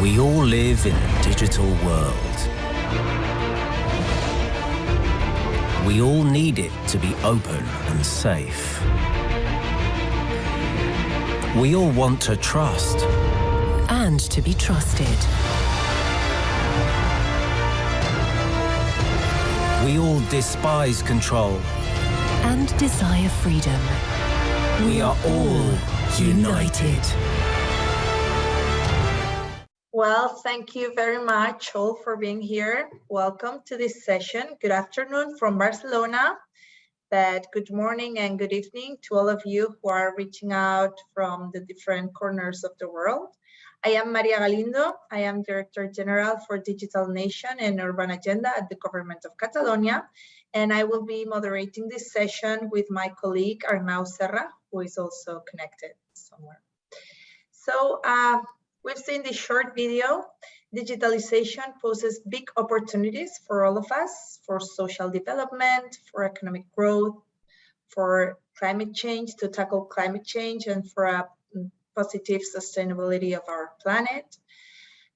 We all live in a digital world. We all need it to be open and safe. We all want to trust. And to be trusted. We all despise control. And desire freedom. We are all united. Well, thank you very much all for being here. Welcome to this session. Good afternoon from Barcelona, but good morning and good evening to all of you who are reaching out from the different corners of the world. I am Maria Galindo. I am Director General for Digital Nation and Urban Agenda at the Government of Catalonia, and I will be moderating this session with my colleague Arnau Serra, who is also connected somewhere. So uh, We've seen this short video. Digitalization poses big opportunities for all of us, for social development, for economic growth, for climate change, to tackle climate change and for a positive sustainability of our planet.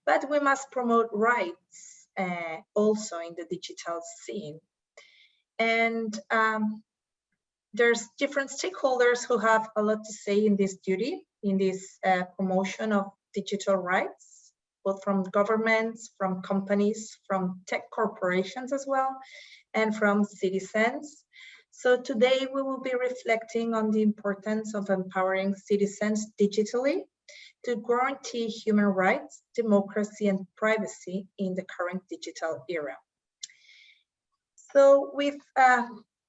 But we must promote rights uh, also in the digital scene. And um, there's different stakeholders who have a lot to say in this duty, in this uh, promotion of digital rights, both from governments, from companies, from tech corporations as well, and from citizens. So today we will be reflecting on the importance of empowering citizens digitally to guarantee human rights, democracy, and privacy in the current digital era. So with uh,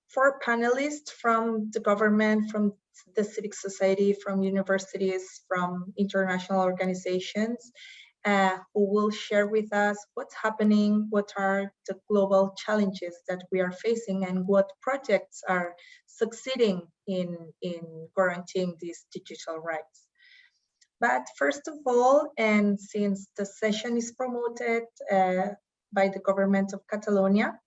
four panelists from the government, from the civic society, from universities, from international organizations, uh, who will share with us what's happening, what are the global challenges that we are facing, and what projects are succeeding in, in guaranteeing these digital rights. But first of all, and since the session is promoted uh, by the government of Catalonia,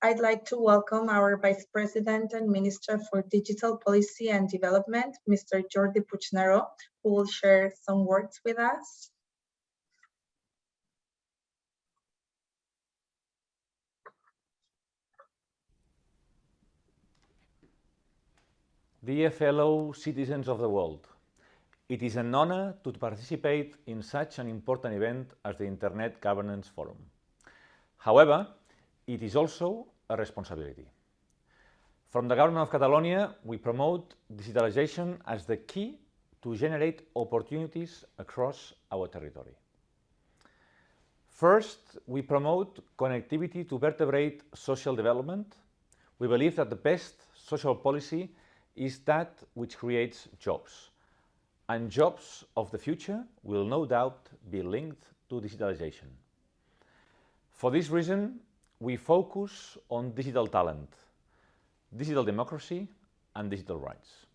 I'd like to welcome our Vice President and Minister for Digital Policy and Development, Mr. Jordi Puigneró, who will share some words with us. Dear fellow citizens of the world, it is an honor to participate in such an important event as the Internet Governance Forum. However, it is also a responsibility. From the Government of Catalonia, we promote digitalization as the key to generate opportunities across our territory. First, we promote connectivity to vertebrate social development. We believe that the best social policy is that which creates jobs. And jobs of the future will no doubt be linked to digitalization. For this reason, we focus on digital talent, digital democracy, and digital rights.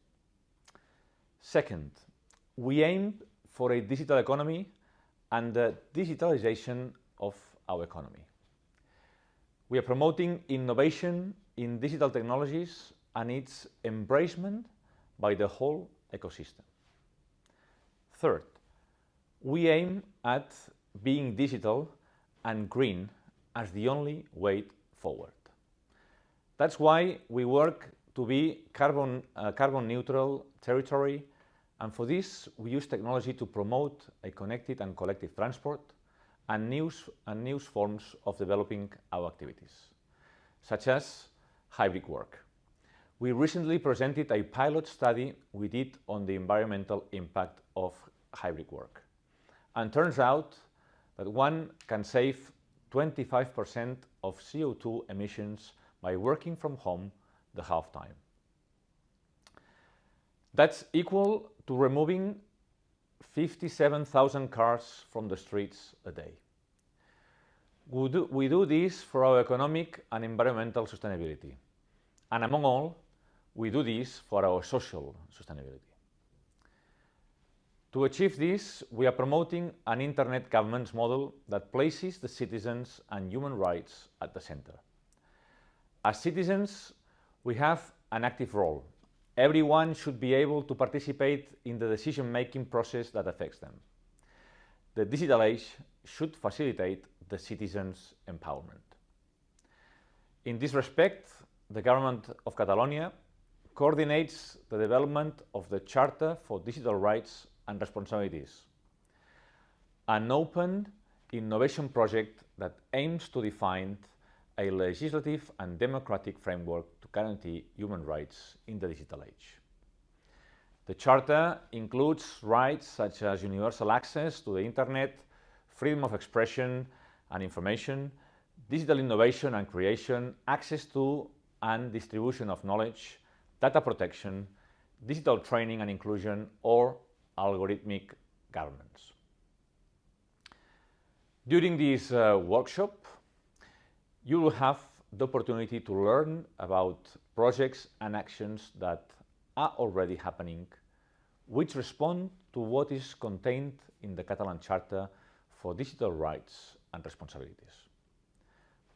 Second, we aim for a digital economy and the digitalization of our economy. We are promoting innovation in digital technologies and its embracement by the whole ecosystem. Third, we aim at being digital and green as the only way forward. That's why we work to be carbon, uh, carbon neutral territory and for this we use technology to promote a connected and collective transport and new, and new forms of developing our activities, such as hybrid work. We recently presented a pilot study we did on the environmental impact of hybrid work. And turns out that one can save 25% of CO2 emissions by working from home the half time. That's equal to removing 57,000 cars from the streets a day. We do, we do this for our economic and environmental sustainability. And among all, we do this for our social sustainability. To achieve this, we are promoting an internet governance model that places the citizens and human rights at the center. As citizens, we have an active role. Everyone should be able to participate in the decision-making process that affects them. the digital age should facilitate the citizens' empowerment. In this respect, the government of Catalonia coordinates the development of the Charter for Digital Rights and Responsibilities, an open innovation project that aims to define a legislative and democratic framework to guarantee human rights in the digital age. The Charter includes rights such as universal access to the Internet, freedom of expression and information, digital innovation and creation, access to and distribution of knowledge, data protection, digital training and inclusion, or algorithmic governance. During this uh, workshop, you will have the opportunity to learn about projects and actions that are already happening, which respond to what is contained in the Catalan Charter for Digital Rights and Responsibilities.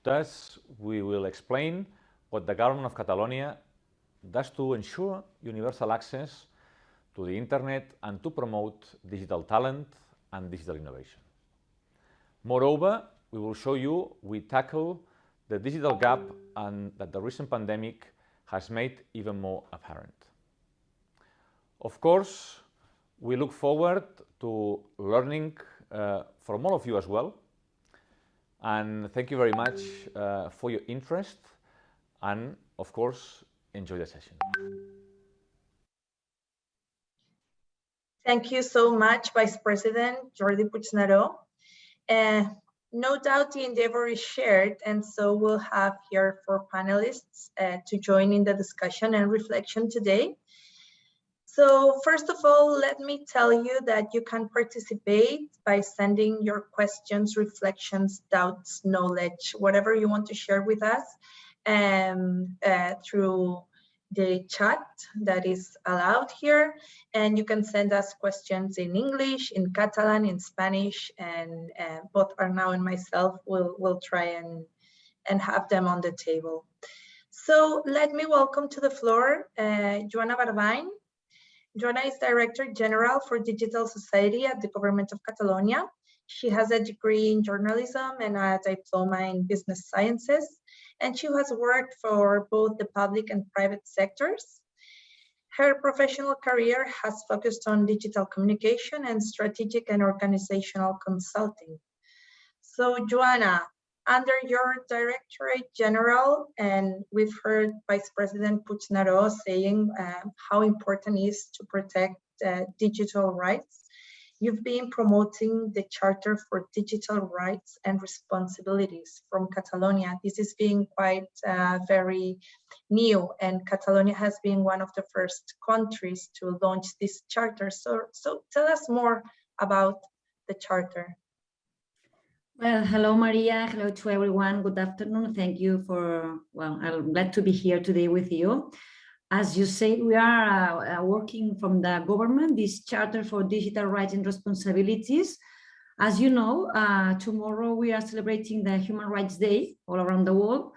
Thus, we will explain what the Government of Catalonia does to ensure universal access to the Internet and to promote digital talent and digital innovation. Moreover, we will show you we tackle the digital gap and that the recent pandemic has made even more apparent. Of course, we look forward to learning uh, from all of you as well. And thank you very much uh, for your interest and, of course, enjoy the session. Thank you so much, Vice President Jordi Puigneró. Uh, no doubt the endeavor is shared, and so we'll have here four panelists uh, to join in the discussion and reflection today. So first of all, let me tell you that you can participate by sending your questions, reflections, doubts, knowledge, whatever you want to share with us um, uh, through the chat that is allowed here. And you can send us questions in English, in Catalan, in Spanish, and uh, both Arnau and myself will will try and, and have them on the table. So let me welcome to the floor uh, Joana Barbany. Joana is Director General for Digital Society at the Government of Catalonia. She has a degree in journalism and a diploma in business sciences and she has worked for both the public and private sectors. Her professional career has focused on digital communication and strategic and organizational consulting. So Joana, under your Directorate General, and we've heard Vice President Puigneró saying uh, how important it is to protect uh, digital rights. You've been promoting the Charter for Digital Rights and Responsibilities from Catalonia. This is being quite uh, very new and Catalonia has been one of the first countries to launch this charter. So, so tell us more about the charter. Well, hello, Maria. Hello to everyone. Good afternoon. Thank you for, well, I'm glad to be here today with you. As you said, we are uh, uh, working from the government, this Charter for Digital Rights and Responsibilities. As you know, uh, tomorrow we are celebrating the Human Rights Day all around the world.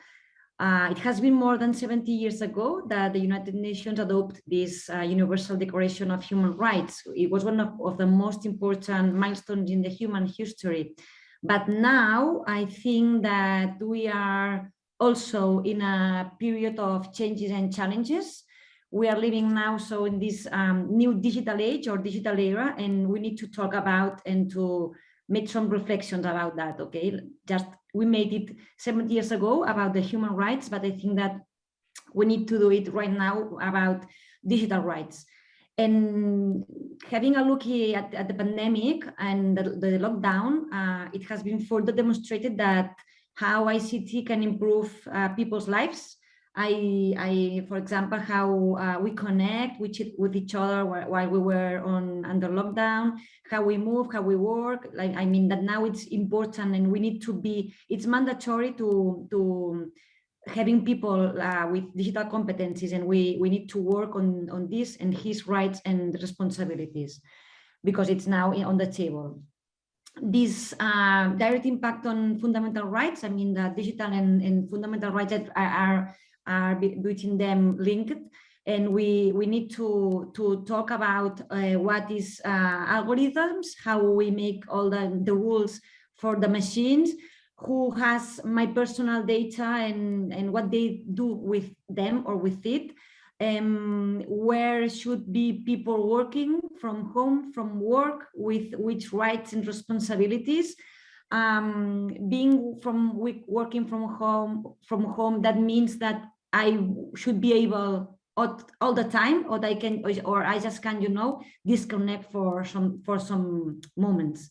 Uh, it has been more than 70 years ago that the United Nations adopted this uh, Universal Declaration of Human Rights. It was one of, of the most important milestones in the human history. But now I think that we are also in a period of changes and challenges. We are living now so in this um, new digital age or digital era, and we need to talk about and to make some reflections about that, okay? Just we made it 70 years ago about the human rights, but I think that we need to do it right now about digital rights. And having a look at, at the pandemic and the, the lockdown, uh, it has been further demonstrated that how ICT can improve uh, people's lives. I, I, for example, how uh, we connect with, with each other while we were on under lockdown, how we move, how we work. Like, I mean that now it's important and we need to be, it's mandatory to, to having people uh, with digital competencies and we, we need to work on, on this and his rights and responsibilities because it's now on the table this uh, direct impact on fundamental rights. I mean, the digital and, and fundamental rights are, are, are between them linked. and we we need to to talk about uh, what is uh, algorithms, how we make all the, the rules for the machines, who has my personal data and, and what they do with them or with it, um, where should be people working from home, from work, with which rights and responsibilities. Um, being from working from home, from home, that means that I should be able all, the time, or I can, or I just can, you know, disconnect for some for some moments.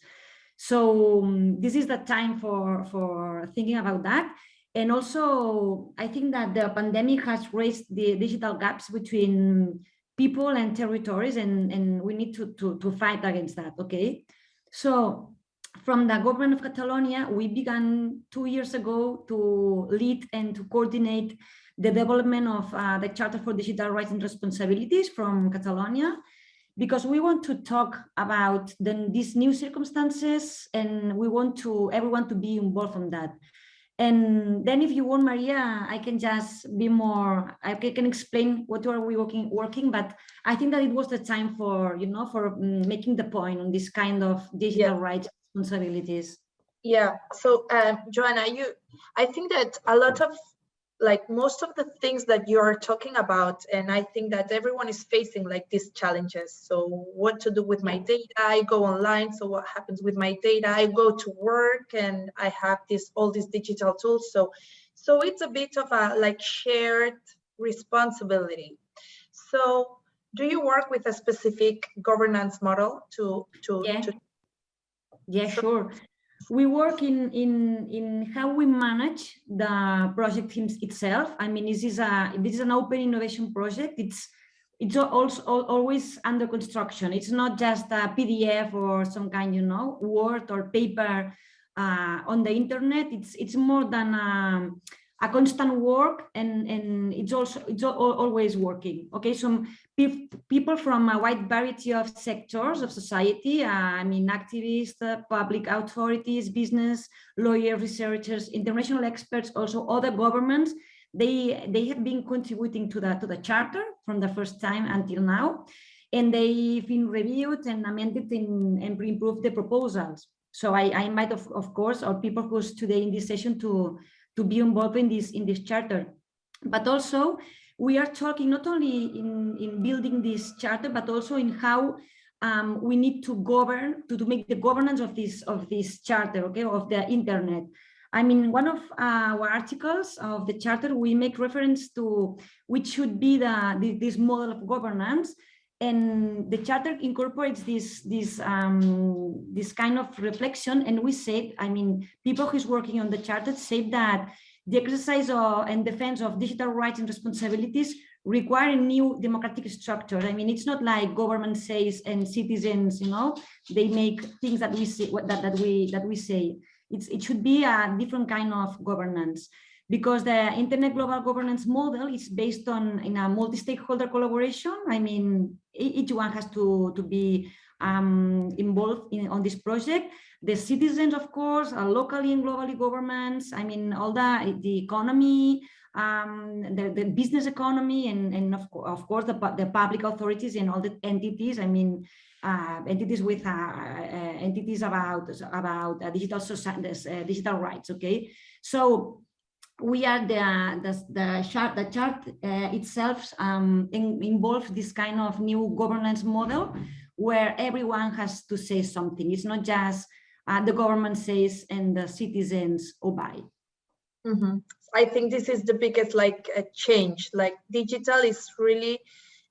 So um, this is the time for for thinking about that. And also, I think that the pandemic has raised the digital gaps between people and territories, and, and we need to, to, to fight against that, okay? So from the government of Catalonia, we began two years ago to lead and to coordinate the development of uh, the Charter for Digital Rights and Responsibilities from Catalonia, because we want to talk about the, these new circumstances and we want to everyone to be involved in that. And then if you want, Maria, I can just be more, I can explain what are we working, working, but I think that it was the time for, you know, for mm, making the point on this kind of digital yeah. rights responsibilities. Yeah, so um, Joana, you, I think that a lot of like most of the things that you're talking about and i think that everyone is facing like these challenges. So what to do with my data? I go online so what happens with my data? I go to work and i have this all these digital tools. So so it's a bit of a like shared responsibility. So do you work with a specific governance model to to, yeah. to yeah sure we work in in in how we manage the project itself. I mean this is a this is an open innovation project. It's it's also always under construction. It's not just a pdf or some kind you know word or paper uh, on the internet. It's it's more than a, a constant work and and it's also it's always working okay? So people from a wide variety of sectors of society uh, i mean activists uh, public authorities business lawyers researchers international experts also other governments they they have been contributing to the to the charter from the first time until now and they've been reviewed and amended in, and improved the proposals. So i i might of, of course or people who's today in this session to to be involved in this in this charter. But also we are talking not only in, in building this charter, but also in how um, we need to govern to, to make the governance of this of this charter, okay, of the internet. I mean, one of our articles of the charter, we make reference to which should be the this model of governance, and the charter incorporates this this um, this kind of reflection. And we said i mean people who's working on the charter said that the exercise of, and defense of digital rights and responsibilities require a new democratic structure. I mean it's not like government says and citizens you know they make things that we say that, that we that we say. It's it should be a different kind of governance because the internet global governance model is based on in a multi-stakeholder collaboration. I mean, each one has to, to be um, involved in on this project. The citizens, of course, are locally and globally governments. I mean, all the, the economy, um, the, the business economy, and, and of, of course, the, the public authorities and all the entities. I mean, uh, entities with uh, uh, entities about about uh, digital society, uh, digital rights. Okay, so we are the the, the chart the chart uh, itself um, in, involves this kind of new governance model where everyone has to say something it's not just uh, the government says and the citizens obey mm -hmm. i think this is the biggest like a change like digital is really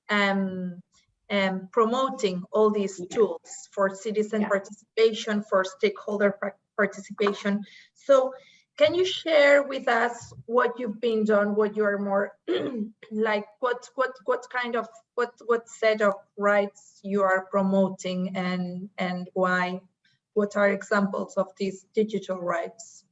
um, um, promoting all these yeah. tools for citizen yeah. participation for stakeholder participation so can you share with us what you've been done, what you're more like, what what what kind of what what set of rights you are promoting and and why? What are examples of these digital rights?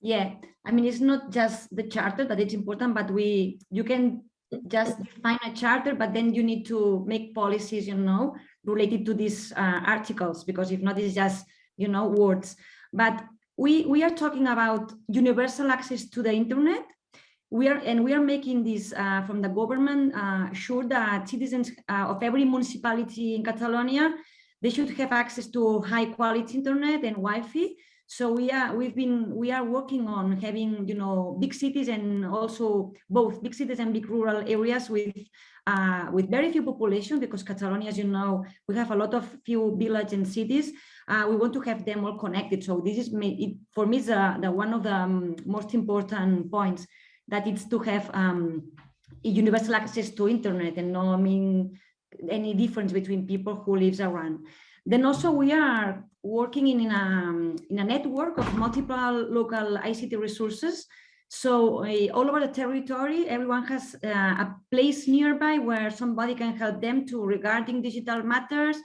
Yeah, I mean it's not just the charter that it's important, but we you can just define a charter, but then you need to make policies, you know, related to these uh, articles, because if not, it's just you know words. But we, we are talking about universal access to the internet we are and we are making this uh, from the government uh, sure that citizens uh, of every municipality in Catalonia they should have access to high quality internet and Wi-Fi. So we are we've been we are working on having you know big cities and also both big cities and big rural areas with uh, with very few population because Catalonia, as you know, we have a lot of few villages and cities. Uh, we want to have them all connected. So this is it, for me the, the one of the um, most important points that it's to have um, universal access to internet and no I mean any difference between people who lives around. Then also we are working in, in, a, in a network of multiple local ICT resources. So uh, all over the territory, everyone has uh, a place nearby where somebody can help them to regarding digital matters.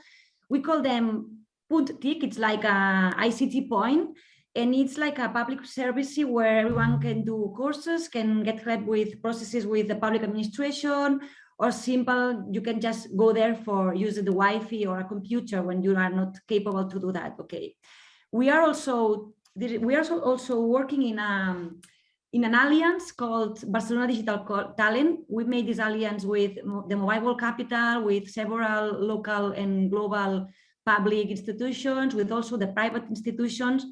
We call them Punt TIC, it's like a ICT point and it's like a public service where everyone can do courses, can get help with processes with the public administration, or simple, you can just go there for using the Wi-Fi or a computer when you are not capable to do that, okay. We are also, we are also working in a, um, in an alliance called Barcelona Digital Talent. We made this alliance with the Mobile World Capital, with several local and global public institutions, with also the private institutions,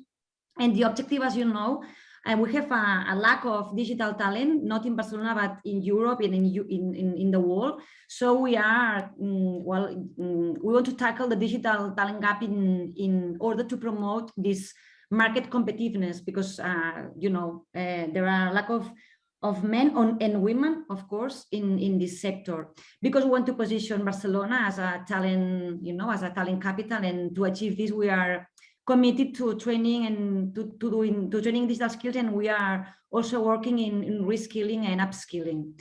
and the objective, as you know, and we have a, a, lack of digital talent, not in Barcelona, but in Europe and in, in, in, the world. So we are, mm, well, mm, we want to tackle the digital talent gap in, in order to promote this market competitiveness because, uh, you know, uh, there are lack of of men on, and women, of course, in, in this sector, because we want to position Barcelona as a talent, you know, as a talent capital. And to achieve this, we are committed to training and to, to doing to training digital skills and we are also working in, in reskilling and upskilling.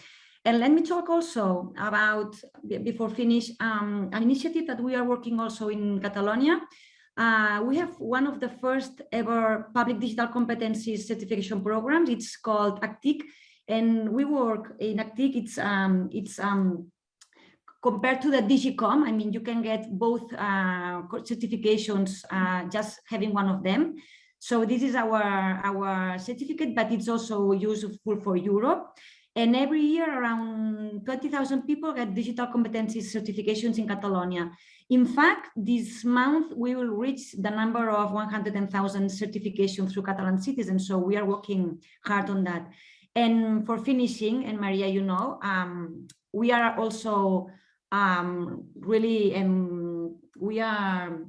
And let me talk also about, before finish, um, an initiative that we are working also in Catalonia. Uh, we have one of the first ever public digital competencies certification programs. It's called ACTIC, and we work in ACTIC. It's um, it's um, compared to the DigComp, I mean, you can get both uh, certifications uh, just having one of them. So this is our, our certificate, but it's also useful for Europe. And every year around 20,000 people get digital competencies certifications in Catalonia. In fact, this month we will reach the number of 100,000 certifications through Catalan citizens. So we are working hard on that. And for finishing, and Maria, you know, um, we are also um, really um, we are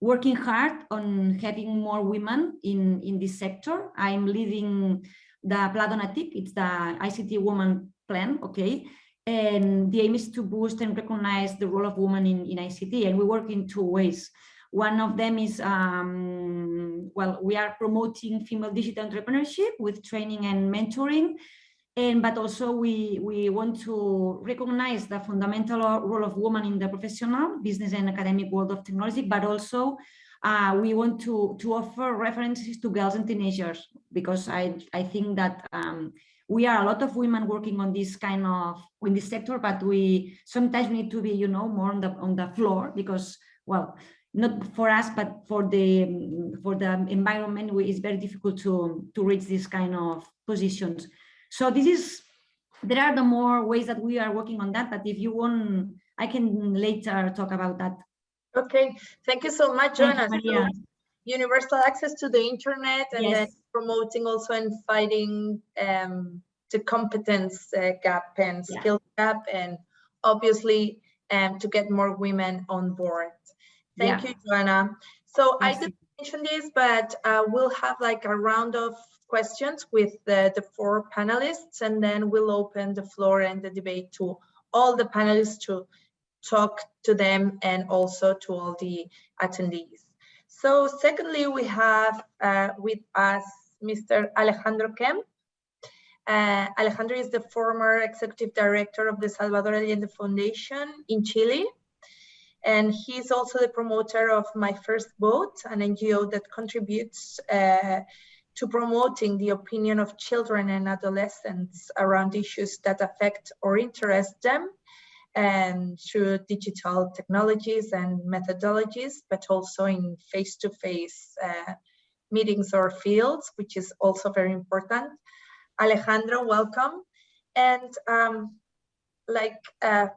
working hard on having more women in, in this sector. I'm leading the Pla Dona TIC, it's the ICT Woman Plan, okay? And the aim is to boost and recognize the role of women in, in ICT, and we work in two ways. One of them is, um, well, we are promoting female digital entrepreneurship with training and mentoring, and but also we we want to recognize the fundamental role of women in the professional business and academic world of technology but also uh, we want to to offer references to girls and teenagers because i i think that um, we are a lot of women working on this kind of in this sector but we sometimes we need to be you know more on the on the floor because well not for us but for the for the environment it's very difficult to to reach this kind of positions so this is, there are the more ways that we are working on that, but if you want, I can later talk about that. Okay, thank you so much, Joana. So, universal access to the internet and yes. then promoting also and fighting um, the competence uh, gap and skill yeah. gap and obviously um, to get more women on board. Thank yeah. you, Joana. So I didn't mention this, but uh, we'll have like a round of questions with the, the four panelists, and then we'll open the floor and the debate to all the panelists to talk to them and also to all the attendees. So secondly, we have uh, with us Mr. Alejandro Kemp. Uh, Alejandro is the former executive director of the Salvador Allende Foundation in Chile. And he's also the promoter of My First Vote, an NGO that contributes uh, to promoting the opinion of children and adolescents around issues that affect or interest them and through digital technologies and methodologies, but also in face-to-face -face, uh, meetings or fields, which is also very important. Alejandro, welcome. And um, like uh,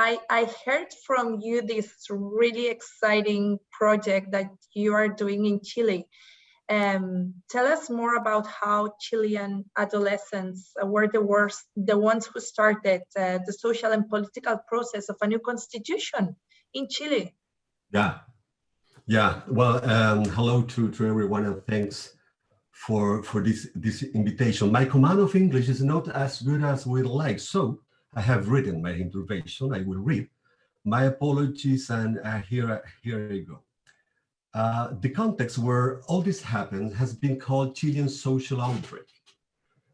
I, I heard from you this really exciting project that you are doing in Chile. Um, tell us more about how Chilean adolescents were the worst, the ones who started uh, the social and political process of a new constitution in Chile. Yeah, yeah. Well, um, hello to, to everyone and thanks for, for this, this invitation. My command of English is not as good as we'd like, so I have written my intervention. I will read. My apologies, and uh, here, here I go. Uh, the context where all this happened has been called Chilean social outbreak.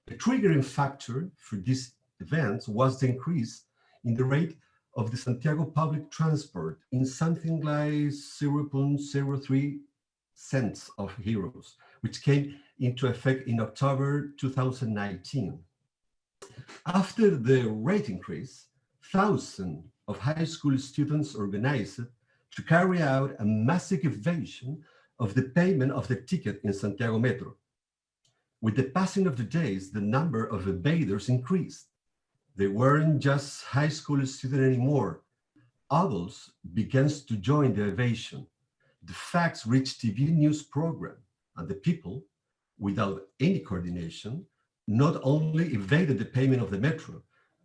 The triggering factor for this event was the increase in the rate of the Santiago public transport in something like 0.03 cents of euros, which came into effect in October 2019. After the rate increase, thousands of high school students organized to carry out a massive evasion of the payment of the ticket in Santiago Metro. With the passing of the days, the number of evaders increased. They weren't just high school students anymore. Adults began to join the evasion. The facts reached TV news program and the people, without any coordination, not only evaded the payment of the metro,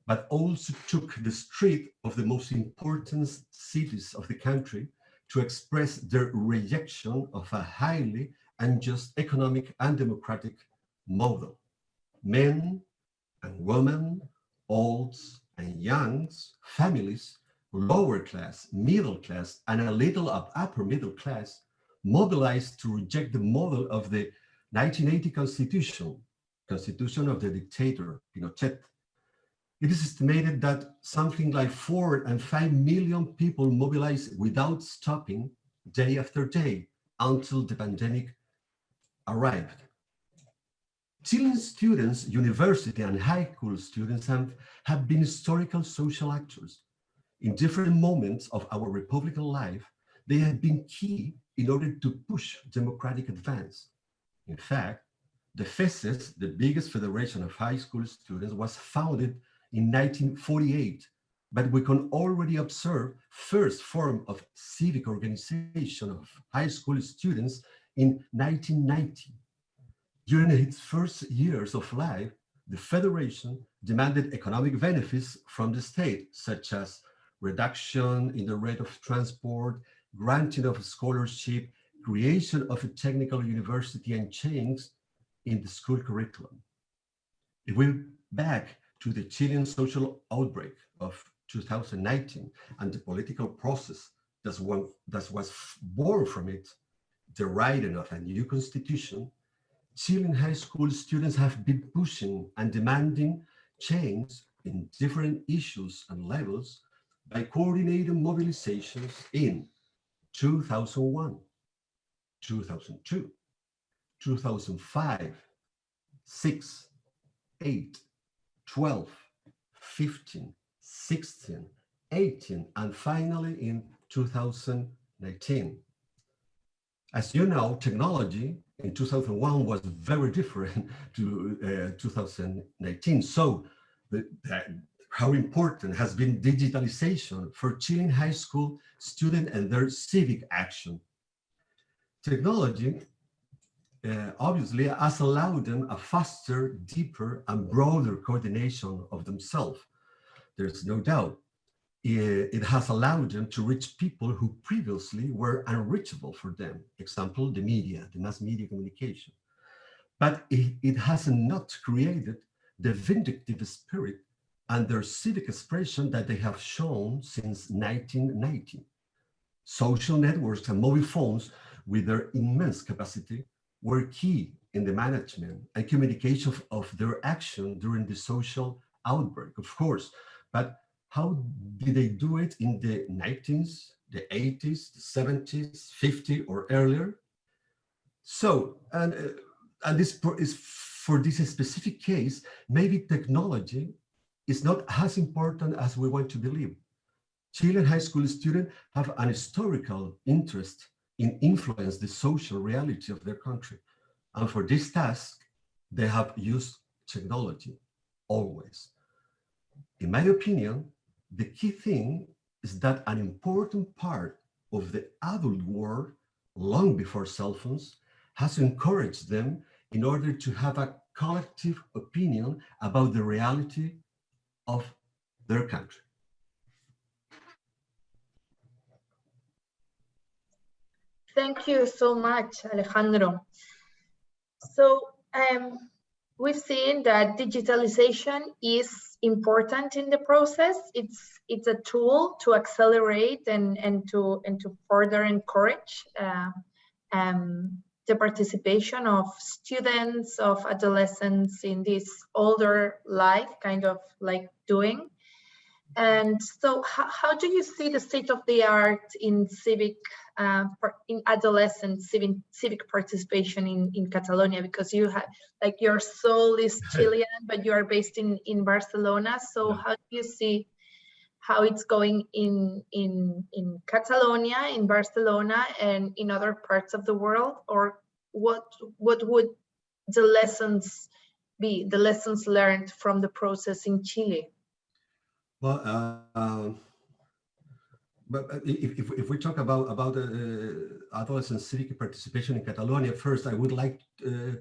but also took the street of the most important cities of the country to express their rejection of a highly unjust economic and democratic model. Men and women, olds and youngs, families, lower class, middle class, and a little of upper middle class mobilized to reject the model of the 1980 constitution, constitution of the dictator Pinochet, it is estimated that something like four and five million people mobilized without stopping day after day until the pandemic arrived. Chilean students, university and high school students have, have been historical social actors. In different moments of our republican life, they have been key in order to push democratic advance. In fact, the FESES, the biggest federation of high school students, was founded in 1948, but we can already observe first form of civic organization of high school students in 1990. During its first years of life, the Federation demanded economic benefits from the state, such as reduction in the rate of transport, granting of scholarship, creation of a technical university and change in the school curriculum. It went back to the Chilean social outbreak of 2019 and the political process that, one, that was born from it, the writing of a new constitution, Chilean high school students have been pushing and demanding change in different issues and levels by coordinating mobilizations in 2001, 2002, 2005, 6, 8, 12, 15, 16, 18, and finally in 2019. As you know, technology in 2001 was very different to uh, 2019. So the, how important has been digitalization for Chilean high school students and their civic action. Technology uh, obviously has allowed them a faster, deeper, and broader coordination of themselves. There's no doubt. It, it has allowed them to reach people who previously were unreachable for them. Example, the media, the mass media communication. But it, it has not created the vindictive spirit and their civic expression that they have shown since 1990. Social networks and mobile phones with their immense capacity were key in the management and communication of, of their action during the social outbreak, of course. But how did they do it in the 19th, the 80s, the 70s, 50 or earlier? So, and, uh, and this is for this specific case, maybe technology is not as important as we want to believe. Chilean high school students have an historical interest in influence the social reality of their country. And for this task, they have used technology, always. In my opinion, the key thing is that an important part of the adult world, long before cell phones, has encouraged them in order to have a collective opinion about the reality of their country. Thank you so much, Alejandro. So um, we've seen that digitalization is important in the process. It's it's a tool to accelerate and and to and to further encourage uh, um, the participation of students, of adolescents in this older life, kind of like doing. And so how, how do you see the state of the art in civic, uh, in adolescent civic, civic participation in, in Catalonia? Because you have, like your soul is Chilean, but you are based in, in Barcelona. So yeah. how do you see how it's going in, in, in Catalonia, in Barcelona, and in other parts of the world? Or what, what would the lessons be, the lessons learned from the process in Chile? Well, uh, but if, if, if, we talk about about uh, adolescent civic participation in Catalonia, first I would like to uh,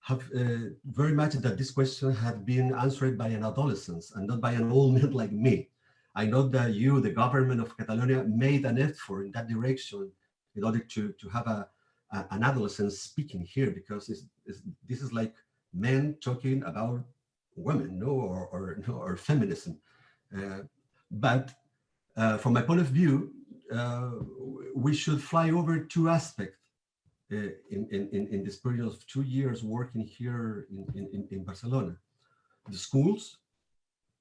have uh, very much that this question had been answered by an adolescent and not by an old man like me. I know that you, the government of Catalonia, made an effort in that direction in order to to have a, a an adolescent speaking here because it's, it's, this is like men talking about women, no, or or, no, or feminism. Uh, but uh, from my point of view, uh, we should fly over two aspects in, in, in this period of two years working here in, in, in Barcelona. The schools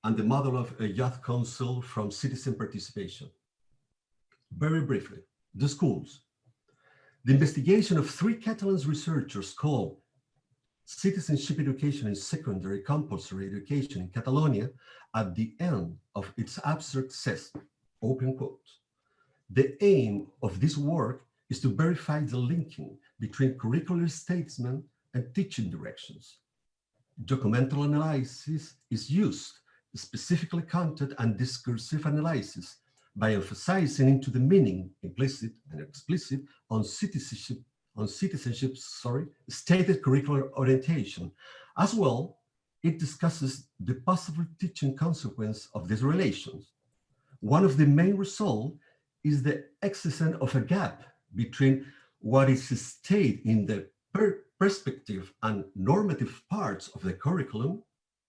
and the model of a youth council from citizen participation. Very briefly, the schools. The investigation of three Catalan researchers called citizenship education in secondary compulsory education in Catalonia at the end of its abstract says, open quote, the aim of this work is to verify the linking between curricular statement and teaching directions. Documental analysis is used, specifically content and discursive analysis, by emphasizing into the meaning, implicit and explicit, on citizenship on citizenship, sorry, stated curricular orientation. As well, it discusses the possible teaching consequence of these relations. One of the main results is the existence of a gap between what is stated in the per perspective and normative parts of the curriculum,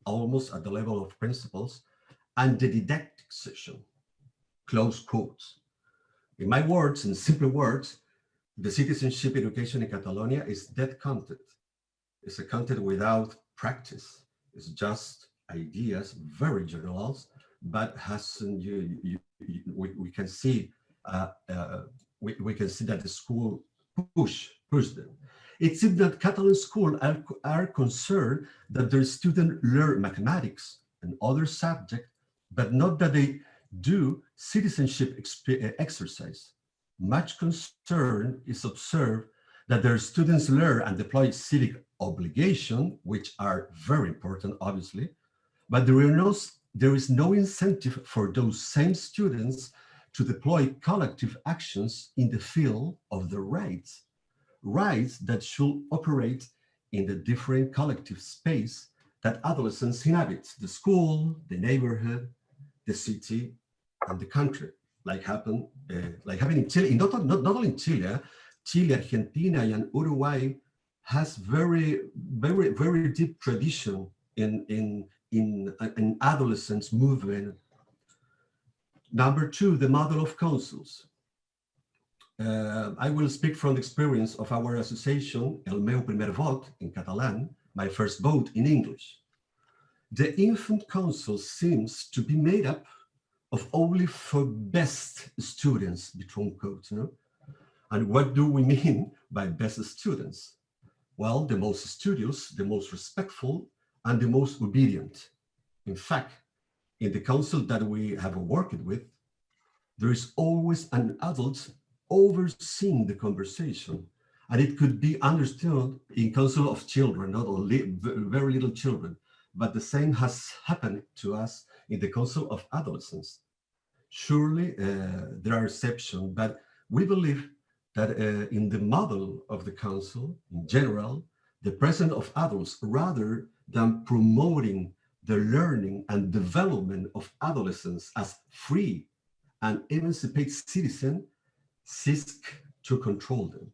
almost at the level of principles, and the didactic session, close quotes. In my words, in simple words, the citizenship education in Catalonia is dead content. It's a content without practice. It's just ideas, very generalized, but has you, you, you we, we can see uh, uh, we, we can see that the school push push them. It seems that Catalan schools are, are concerned that their students learn mathematics and other subjects, but not that they do citizenship exercise much concern is observed that their students learn and deploy civic obligation, which are very important, obviously, but there, no, there is no incentive for those same students to deploy collective actions in the field of the rights, rights that should operate in the different collective space that adolescents inhabit, the school, the neighborhood, the city, and the country like happened, uh, like happened in Chile, not, not, not only in Chile, Chile, Argentina, and Uruguay has very, very, very deep tradition in, in, in, in adolescence movement. Number two, the model of councils. Uh, I will speak from the experience of our association, El meu primer vot in Catalan, my first vote in English. The infant council seems to be made up of only for best students, between. You know? And what do we mean by best students? Well, the most studious, the most respectful, and the most obedient. In fact, in the council that we have worked with, there is always an adult overseeing the conversation. And it could be understood in council of children, not only very little children. but the same has happened to us in the Council of Adolescents. Surely uh, there are exceptions, but we believe that uh, in the model of the Council, in general, the presence of adults, rather than promoting the learning and development of adolescents as free and emancipated citizens, seek to control them.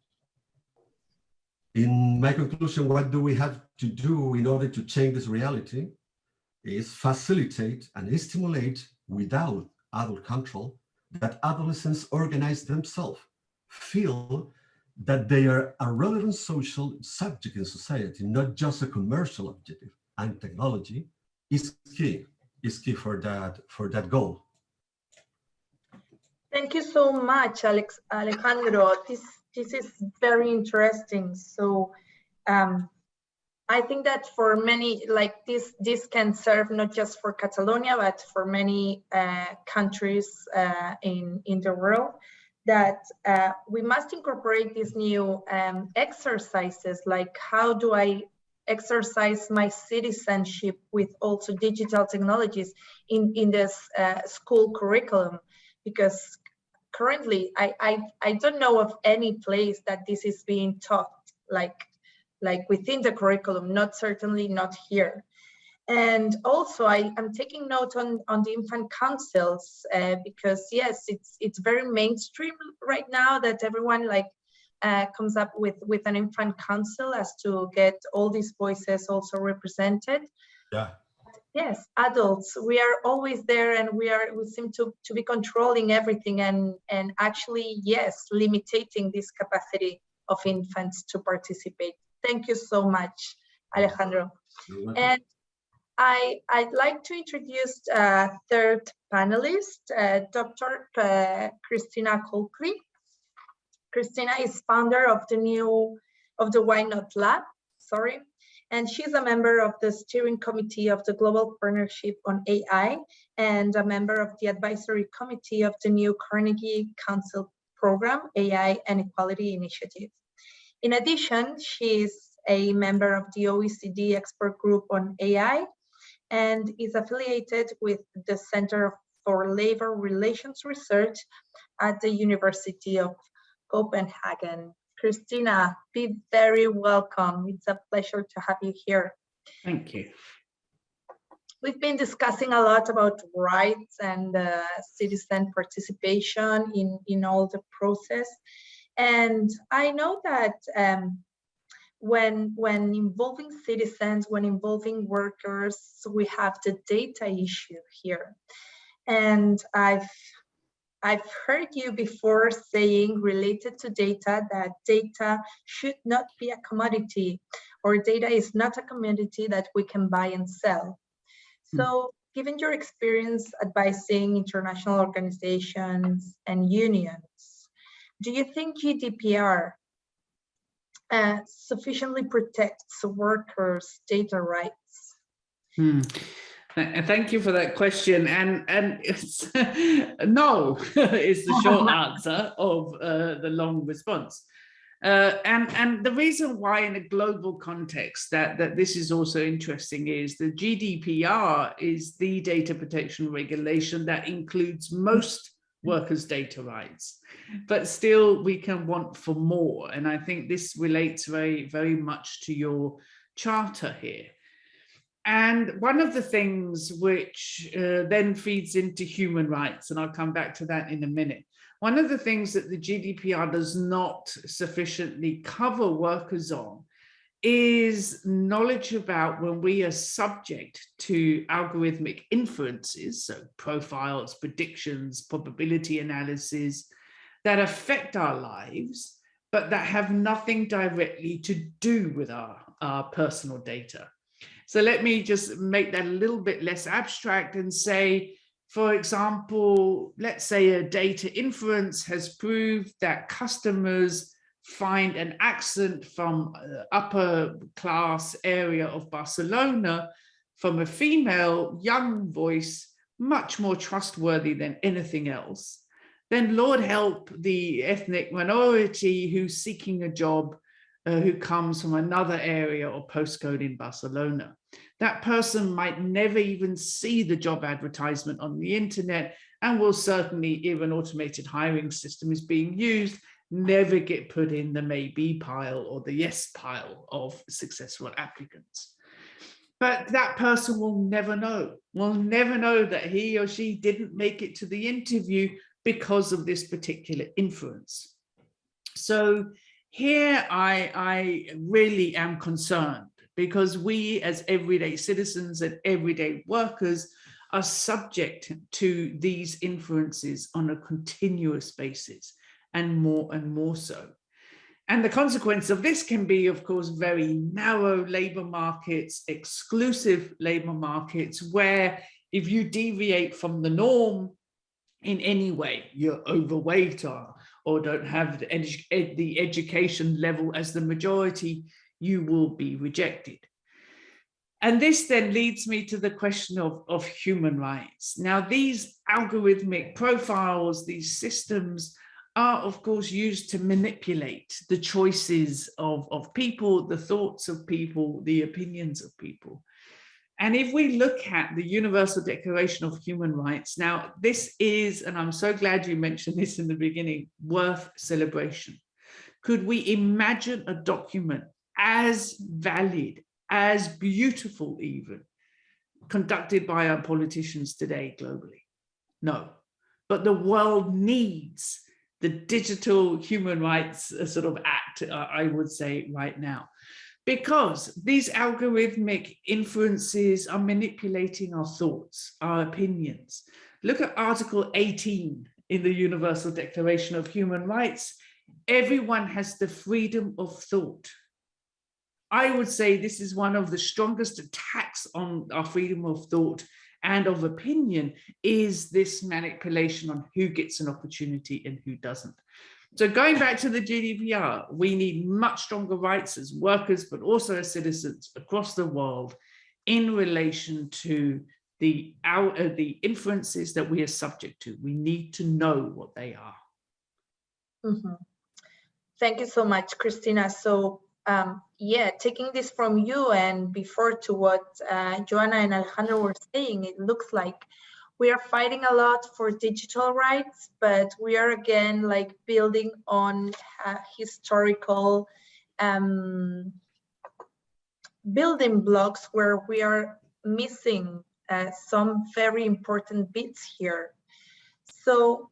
In my conclusion, what do we have to do in order to change this reality is facilitate and stimulate without adult control that adolescents organize themselves, feel that they are a relevant social subject in society, not just a commercial objective. And technology is key, is key for that, for that goal. Thank you so much, Alex, Alejandro. This this is very interesting. So um, I think that for many, like this, this can serve not just for Catalonia, but for many uh, countries uh, in, in the world, that uh, we must incorporate these new um, exercises, like how do I exercise my citizenship with also digital technologies in, in this uh, school curriculum, because currently I, I i don't know of any place that this is being taught like like within the curriculum not certainly not here. And also i am taking note on on the infant councils uh, because yes it's it's very mainstream right now that everyone like uh, comes up with with an infant council as to get all these voices also represented. Yeah. Yes adults we are always there and we are we seem to to be controlling everything and and actually yes limiting this capacity of infants to participate thank you so much alejandro. And i i'd like to introduce a third panelist uh, dr uh, christina Colclough christina is founder of the new of the why not lab sorry. And she's a member of the steering committee of the Global Partnership on AI and a member of the advisory committee of the new Carnegie Council program, AI and Equality Initiative. In addition, she is a member of the OECD expert group on AI and is affiliated with the Center for Labor Relations Research at the University of Copenhagen. Christina, be very welcome. It's a pleasure to have you here. Thank you. We've been discussing a lot about rights and uh, citizen participation in, in all the process. And I know that um, when, when involving citizens, when involving workers, we have the data issue here. And I've I've heard you before saying related to data that data should not be a commodity or data is not a commodity that we can buy and sell. Hmm. So given your experience advising international organizations and unions, do you think GDPR uh, sufficiently protects workers' data rights? Hmm. Thank you for that question. And and it's no is the short answer of uh, the long response. Uh, and and the reason why in a global context that that this is also interesting is the GDPR is the data protection regulation that includes most workers data rights but still we can want for more. And I think this relates very very much to your charter here. And one of the things which uh, then feeds into human rights, and I'll come back to that in a minute, one of the things that the GDPR does not sufficiently cover workers on is knowledge about when we are subject to algorithmic inferences, so profiles, predictions, probability analysis, that affect our lives, but that have nothing directly to do with our, our personal data. So let me just make that a little bit less abstract and say, for example, let's say a data inference has proved that customers find an accent from upper class area of Barcelona from a female young voice much more trustworthy than anything else, then Lord help the ethnic minority who's seeking a job uh, who comes from another area or postcode in Barcelona. That person might never even see the job advertisement on the internet and will certainly, if an automated hiring system is being used, never get put in the maybe pile or the yes pile of successful applicants. But that person will never know, will never know that he or she didn't make it to the interview because of this particular influence. So here I, I really am concerned because we as everyday citizens and everyday workers are subject to these influences on a continuous basis and more and more so. And the consequence of this can be, of course, very narrow labor markets, exclusive labor markets, where if you deviate from the norm in any way, you're overweight or or don't have the, edu the education level as the majority, you will be rejected. And this then leads me to the question of, of human rights. Now, these algorithmic profiles, these systems are, of course, used to manipulate the choices of, of people, the thoughts of people, the opinions of people. And if we look at the Universal Declaration of Human Rights, now this is, and I'm so glad you mentioned this in the beginning, worth celebration. Could we imagine a document as valid, as beautiful even, conducted by our politicians today globally? No, but the world needs the digital human rights uh, sort of act, uh, I would say right now because these algorithmic influences are manipulating our thoughts, our opinions. Look at Article 18 in the Universal Declaration of Human Rights. Everyone has the freedom of thought. I would say this is one of the strongest attacks on our freedom of thought and of opinion is this manipulation on who gets an opportunity and who doesn't. So going back to the GDPR, we need much stronger rights as workers, but also as citizens across the world in relation to the, our, uh, the inferences that we are subject to. We need to know what they are. Mm -hmm. Thank you so much, Christina. So um, yeah, taking this from you and before to what uh, Joana and Alejandro were saying, it looks like we are fighting a lot for digital rights, but we are again like building on uh, historical um, building blocks where we are missing uh, some very important bits here. So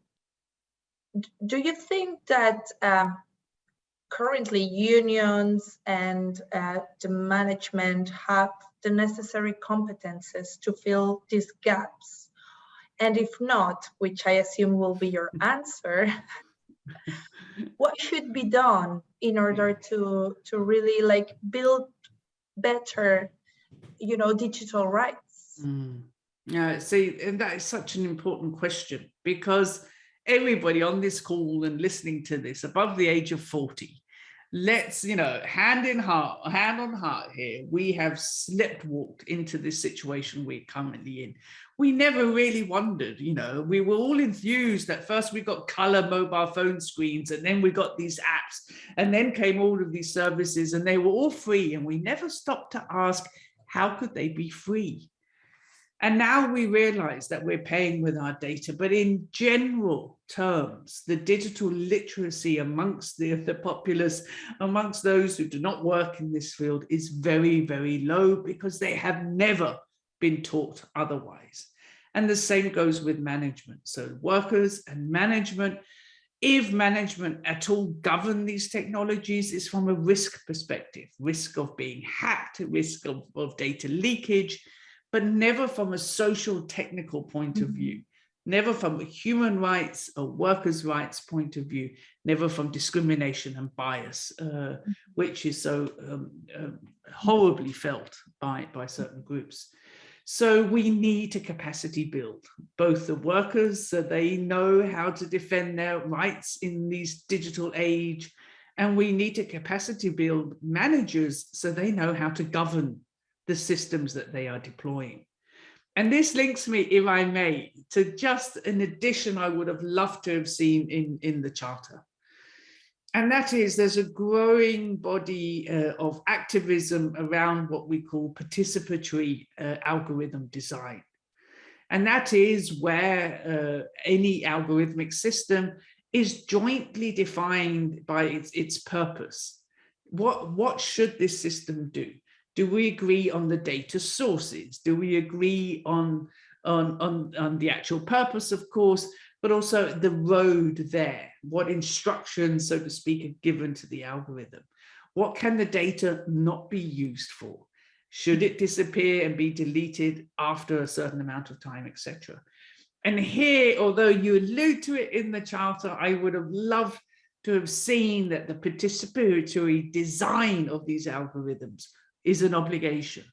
do you think that um, currently unions and uh, the management have the necessary competences to fill these gaps? And if not, which I assume will be your answer, what should be done in order to, to really like build better, you know, digital rights? Mm. Yeah, see, and that is such an important question because everybody on this call and listening to this above the age of 40 let's you know hand in heart hand on heart here we have slipped walked into this situation we're currently in. We never really wondered you know we were all enthused that first we got color mobile phone screens and then we got these apps and then came all of these services and they were all free and we never stopped to ask how could they be free and now we realize that we're paying with our data, but in general terms, the digital literacy amongst the, the populace, amongst those who do not work in this field is very, very low because they have never been taught otherwise. And the same goes with management. So workers and management, if management at all govern these technologies is from a risk perspective, risk of being hacked, risk of, of data leakage, but never from a social technical point of mm-hmm. view, never from a human rights or workers' rights point of view, never from discrimination and bias, uh, mm-hmm. which is so um, uh, horribly felt by, by certain groups. So we need to capacity build both the workers so they know how to defend their rights in these digital age, and we need to capacity build managers so they know how to govern the systems that they are deploying. And this links me, if I may, to just an addition I would have loved to have seen in, in the charter. and that is there's a growing body uh, of activism around what we call participatory uh, algorithm design. And that is where uh, any algorithmic system is jointly defined by its, its purpose. What, what should this system do? Do we agree on the data sources? Do we agree on, on, on, on the actual purpose, of course, but also the road there? What instructions, so to speak, are given to the algorithm? What can the data not be used for? Should it disappear and be deleted after a certain amount of time, etc.? And here, although you allude to it in the charter, I would have loved to have seen that the participatory design of these algorithms is an obligation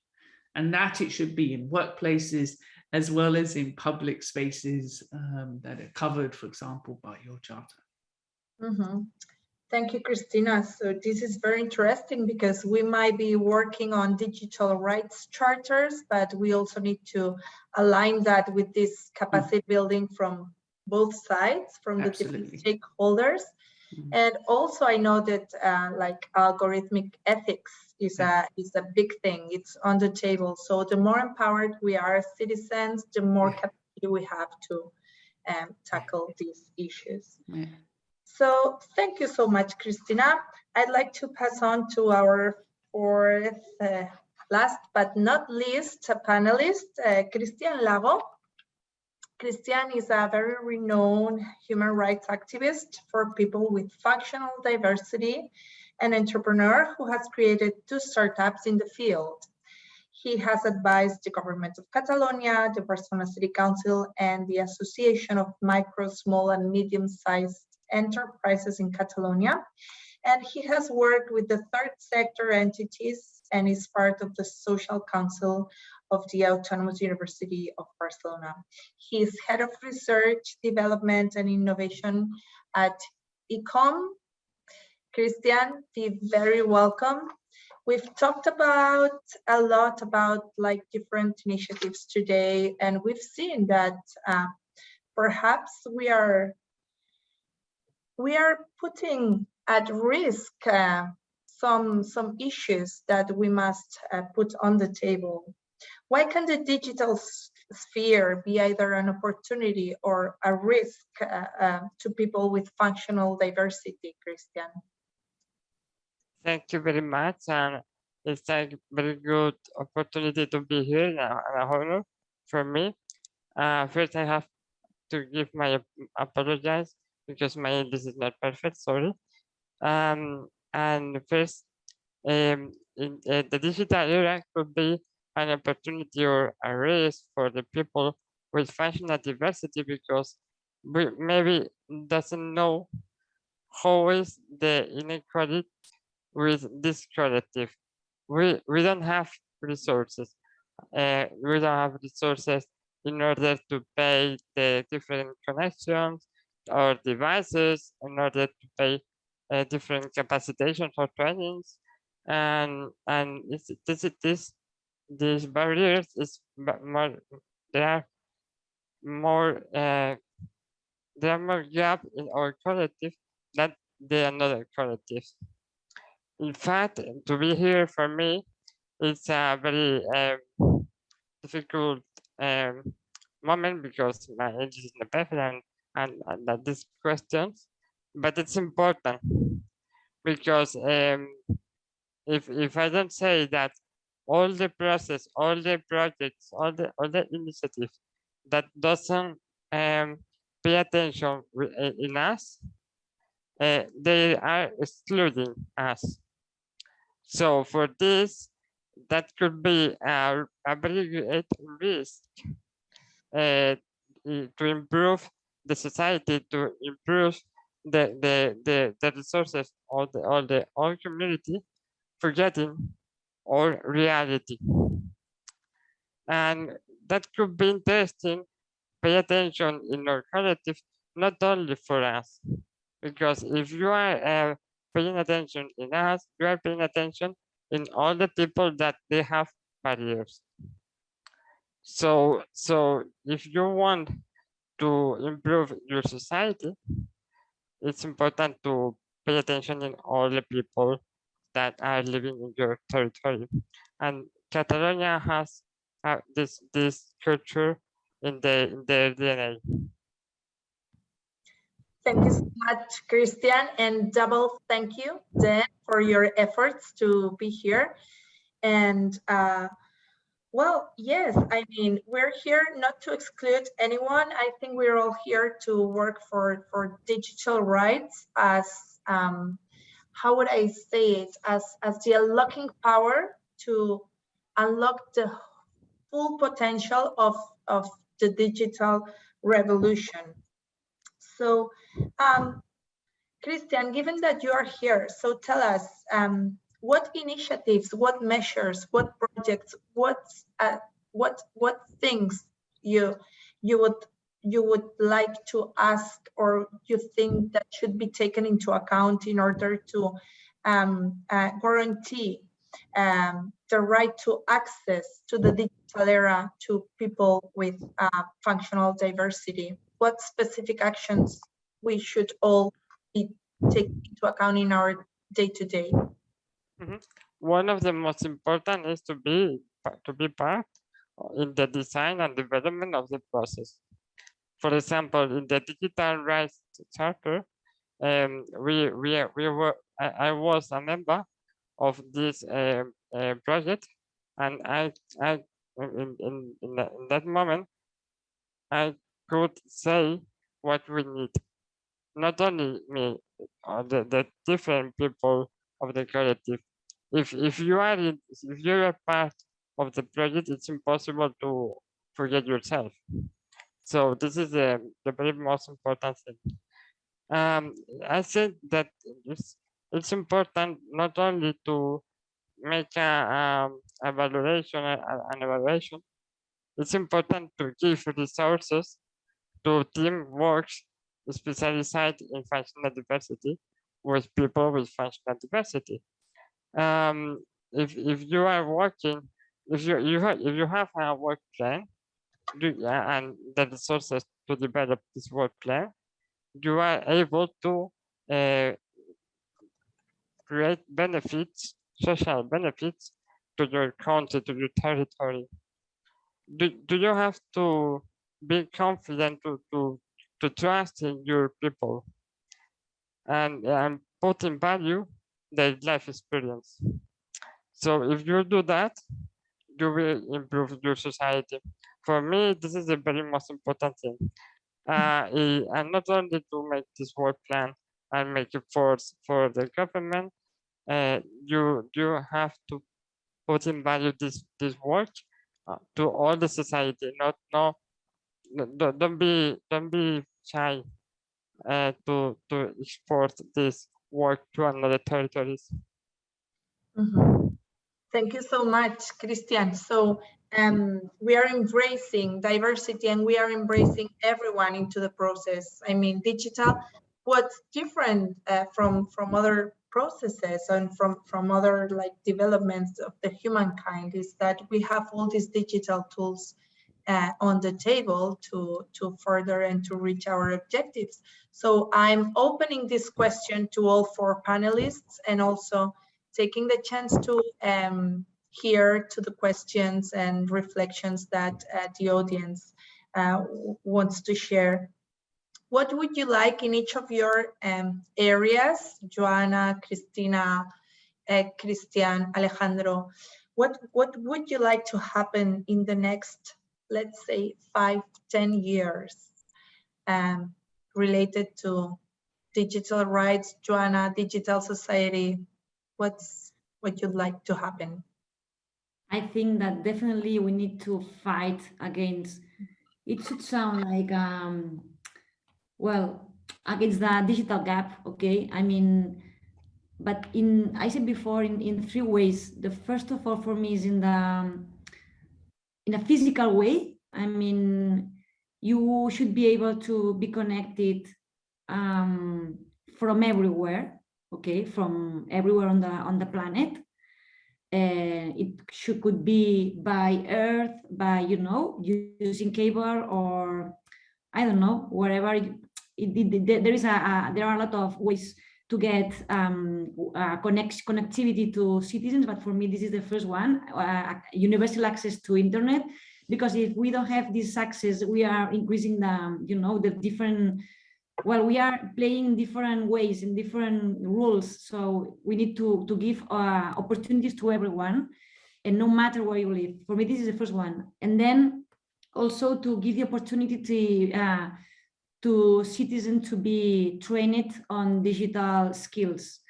and that it should be in workplaces as well as in public spaces um, that are covered, for example, by your charter. Mm -hmm. Thank you, Christina. So this is very interesting because we might be working on digital rights charters, but we also need to align that with this capacity building from both sides, from the different stakeholders. Mm -hmm. And also I know that uh, like algorithmic ethics is a, is a big thing. It's on the table. So the more empowered we are as citizens, the more capacity we have to um, tackle these issues. Yeah. So thank you so much, Christina. I'd like to pass on to our fourth, uh, last but not least, panelist, uh, Christian Lago. Christian is a very renowned human rights activist for people with functional diversity, an entrepreneur who has created two startups in the field. He has advised the government of Catalonia, the Barcelona City Council, and the Association of Micro, Small, and Medium-Sized enterprises in Catalonia. And he has worked with the third sector entities and is part of the social council of the Autonomous University of Barcelona. He is head of research, development and innovation at ECOM. Christian, be very welcome. We've talked about a lot about like different initiatives today, and we've seen that uh, perhaps we are we are putting at risk uh, some, some issues that we must uh, put on the table. Why can the digital sphere be either an opportunity or a risk uh, uh, to people with functional diversity, Christian? Thank you very much. And it's a very good opportunity to be here and an honor for me. Uh, first, I have to give my apologize because my English is not perfect, sorry. Um, and first, um, in, uh, the digital era could be an opportunity or a race for the people with functional diversity because we maybe doesn't know how is the inequality with this collective. We, we don't have resources. Uh, we don't have resources in order to pay the different connections, or devices in order to pay uh, different capacitation for trainings and and this this this these barriers is more there are more uh, there are more gap in our collective than the another collective. In fact, to be here for me, it's a very um, difficult um, moment because my age is not perfect and and, and these questions, but it's important because um, if if I don't say that all the process, all the projects, all the all the initiatives that doesn't um, pay attention in us, uh, they are excluding us. So for this, that could be a, a very great risk uh, to improve the society to improve the the the, the resources of the all the all community forgetting all reality. And that could be interesting pay attention in our collective not only for us. Because if you are uh, paying attention in us you are paying attention in all the people that they have barriers so so if you want to improve your society, it's important to pay attention in all the people that are living in your territory. And Catalonia has uh, this this culture in the in their DNA. Thank you so much, Christian, and double thank you, Dan, for your efforts to be here. And uh, well, yes, I mean, we're here not to exclude anyone. I think we're all here to work for, for digital rights as, um, how would I say it, as, as the unlocking power to unlock the full potential of, of the digital revolution. So, um, Christian, given that you are here, so tell us, um, what initiatives, what measures, what projects, what uh, what what things you you would you would like to ask or you think that should be taken into account in order to um, uh, guarantee um, the right to access to the digital era to people with uh, functional diversity? What specific actions we should all be taking into account in our day-to-day? -day? Mm -hmm. One of the most important is to be to be part in the design and development of the process. For example, in the digital rights charter, um, we we we were I, I, was a member of this uh, uh, project, and I I in in in that moment I could say what we need. Not only me, uh, the the different people of the collective. If if you are in, if you're a part of the project, it's impossible to forget yourself. So this is the, the very most important thing. Um, I think that it's, it's important not only to make a, um, evaluation, an evaluation, it's important to give resources to team works specialized in functional diversity with people with functional diversity. Um, if, if you are working, if you, you have, if you have a work plan, do, and the resources to develop this work plan, you are able to uh, create benefits, social benefits to your country, to your territory. Do, do you have to be confident to, to, to trust in your people and, and put in value their life experience? So if you do that, you will improve your society for me, this is the very most important thing. Uh, and not only to make this work plan and make it for, for the government, uh, you you have to put in value this this work uh, to all the society. Not no, don't, don't be don't be shy uh, to to export this work to another territories. Mm -hmm. Thank you so much, Christian. So um, we are embracing diversity and we are embracing everyone into the process. I mean, digital, what's different uh, from, from other processes and from, from other like developments of the humankind is that we have all these digital tools uh, on the table to, to further and to reach our objectives. So I'm opening this question to all four panelists and also taking the chance to um, hear to the questions and reflections that uh, the audience uh, wants to share. What would you like in each of your um, areas, Joana, Cristina, uh, Christian, Alejandro, what, what would you like to happen in the next, let's say, five, ten years um, related to digital rights, Joana, digital society? What's what you'd like to happen? I think that definitely we need to fight against, it should sound like, um, well, against the digital gap, okay? I mean, but in, I said before, in, in three ways. The first of all for me is in the, um, in a physical way. I mean, you should be able to be connected um, from everywhere, okay, from everywhere on the on the planet uh, it should, could be by earth, by, you know, using cable or I don't know, wherever it, it, it, there is a, a, there are a lot of ways to get um, uh, connect, connectivity to citizens, but for me, this is the first one, uh, universal access to internet, because if we don't have this access, we are increasing the, you know, the different, well, we are playing different ways in different rules. So we need to, to give uh, opportunities to everyone and no matter where you live. For me, this is the first one. And then also to give the opportunity to, uh, to citizens to be trained on digital skills,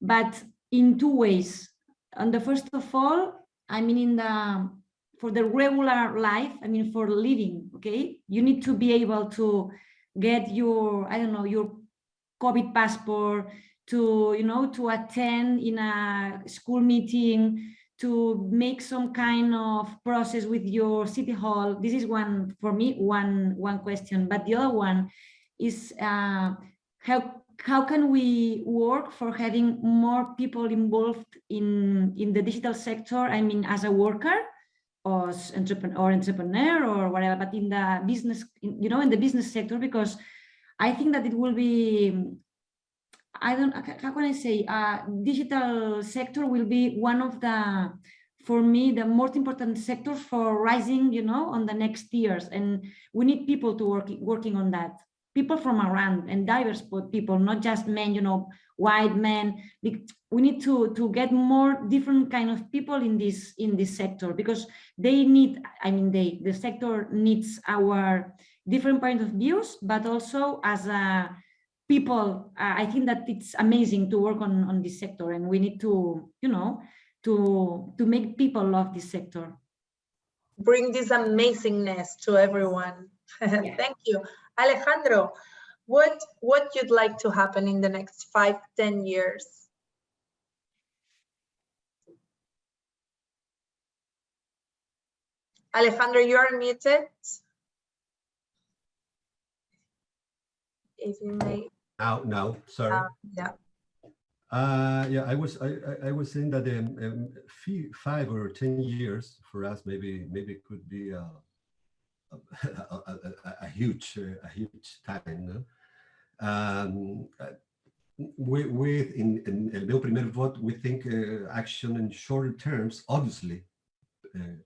but in two ways. And the first of all, I mean, in the for the regular life, I mean, for living, okay, you need to be able to get your, I don't know, your COVID passport, to, you know, to attend in a school meeting, to make some kind of process with your city hall. This is one, for me, one, one question. But the other one is uh, how, how can we work for having more people involved in, in the digital sector? I mean, as a worker, or entrepreneur or entrepreneur or whatever, but in the business, you know, in the business sector, because I think that it will be, I don't, how can I say, uh, digital sector will be one of the, for me, the most important sectors for rising, you know, on the next years. And we need people to work working on that. People from around and diverse people, not just men, you know, white men. We need to to get more different kind of people in this in this sector because they need. I mean, they the sector needs our different point of views, but also as a people. Uh, I think that it's amazing to work on on this sector, and we need to, you know, to to make people love this sector. Bring this amazingness to everyone. Yeah. Thank you. Alejandro, what what you'd like to happen in the next five, ten years? Alejandro, you are muted. If you may. Now, now, sorry. Uh, yeah. Uh, yeah, I was I, I was saying that um, um, five or ten years for us maybe maybe could be uh, a, a, a, a, huge, a huge time. Um, with, with in, in El Meu Primer Voto, we think uh, action in short terms, obviously, uh,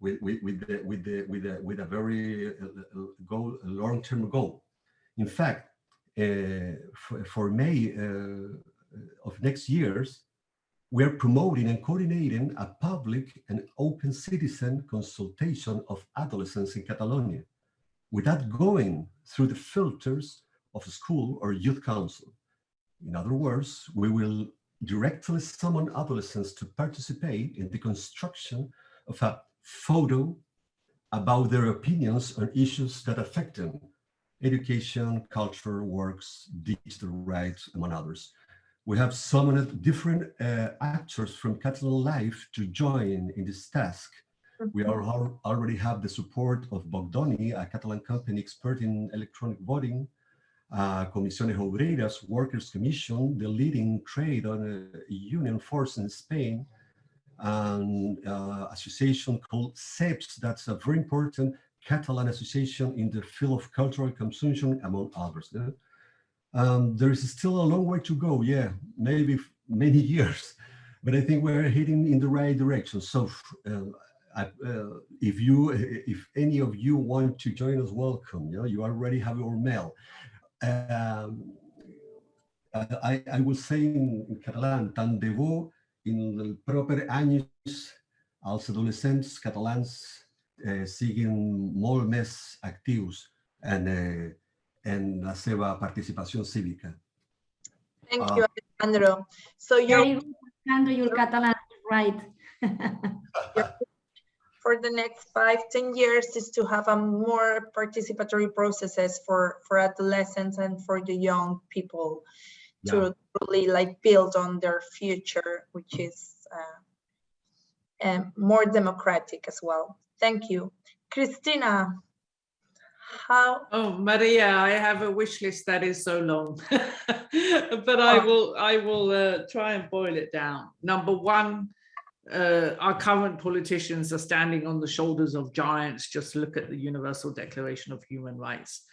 with, with, with, the, with, the, with, the, with a very uh, goal, long-term goal. In fact, uh, for, for, May uh, of next years, we're promoting and coordinating a public and open citizen consultation of adolescents in Catalonia without going through the filters of a school or youth council. In other words, we will directly summon adolescents to participate in the construction of a photo about their opinions on issues that affect them, education, culture, works, digital rights, among others. We have summoned different uh, actors from Catalan life to join in this task. We are, already have the support of Bogdoni, a Catalan company expert in electronic voting, uh, Comisiones Obreras, Workers Commission, the leading trade on a union force in Spain, and uh, association called CEPS, that's a very important Catalan association in the field of cultural consumption, among others. Um, there is still a long way to go. Yeah, maybe many years, but I think we're heading in the right direction. So uh, I, uh, if you, if any of you want to join us, welcome. You you already have your mail. Um, I, I will say in Catalan, tant de bo in el proper anys els adolescents catalans eh, siguin molt més actius en, eh, en la seva participació cívica. Thank you, Alejandro. So you're... Alejandro, you're Catalan, right. for the next five, ten years is to have a more participatory processes for, for adolescents and for the young people yeah. to really like build on their future, which is uh, um, more democratic as well. Thank you. Christina, how oh maria i have a wish list that is so long but i oh. will i will uh, try and boil it down number one uh, our current politicians are standing on the shoulders of giants just look at the universal declaration of human rights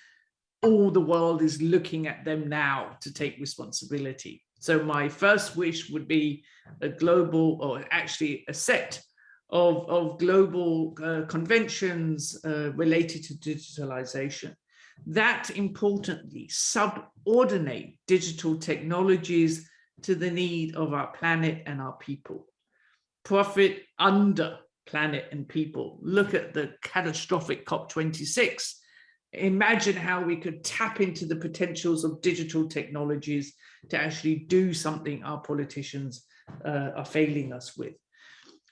all the world is looking at them now to take responsibility. So my first wish would be a global or actually a set of, of global uh, conventions uh, related to digitalization that importantly subordinate digital technologies to the need of our planet and our people. Profit under planet and people. Look at the catastrophic COP26. Imagine how we could tap into the potentials of digital technologies to actually do something our politicians uh, are failing us with.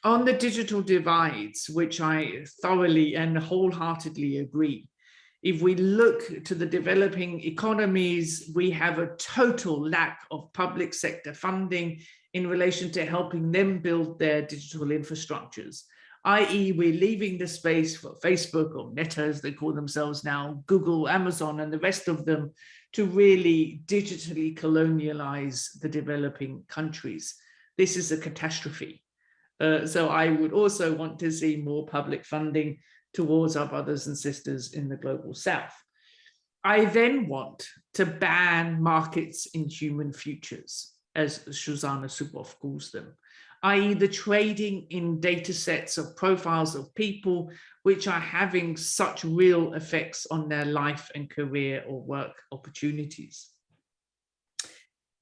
On the digital divides, which I thoroughly and wholeheartedly agree, if we look to the developing economies, we have a total lack of public sector funding in relation to helping them build their digital infrastructures, i.e. we're leaving the space for Facebook or Meta as they call themselves now, Google, Amazon and the rest of them to really digitally colonialize the developing countries. This is a catastrophe. Uh, so I would also want to see more public funding towards our brothers and sisters in the global south. I then want to ban markets in human futures, as Shoshana Zuboff calls them, i.e. the trading in data sets of profiles of people which are having such real effects on their life and career or work opportunities.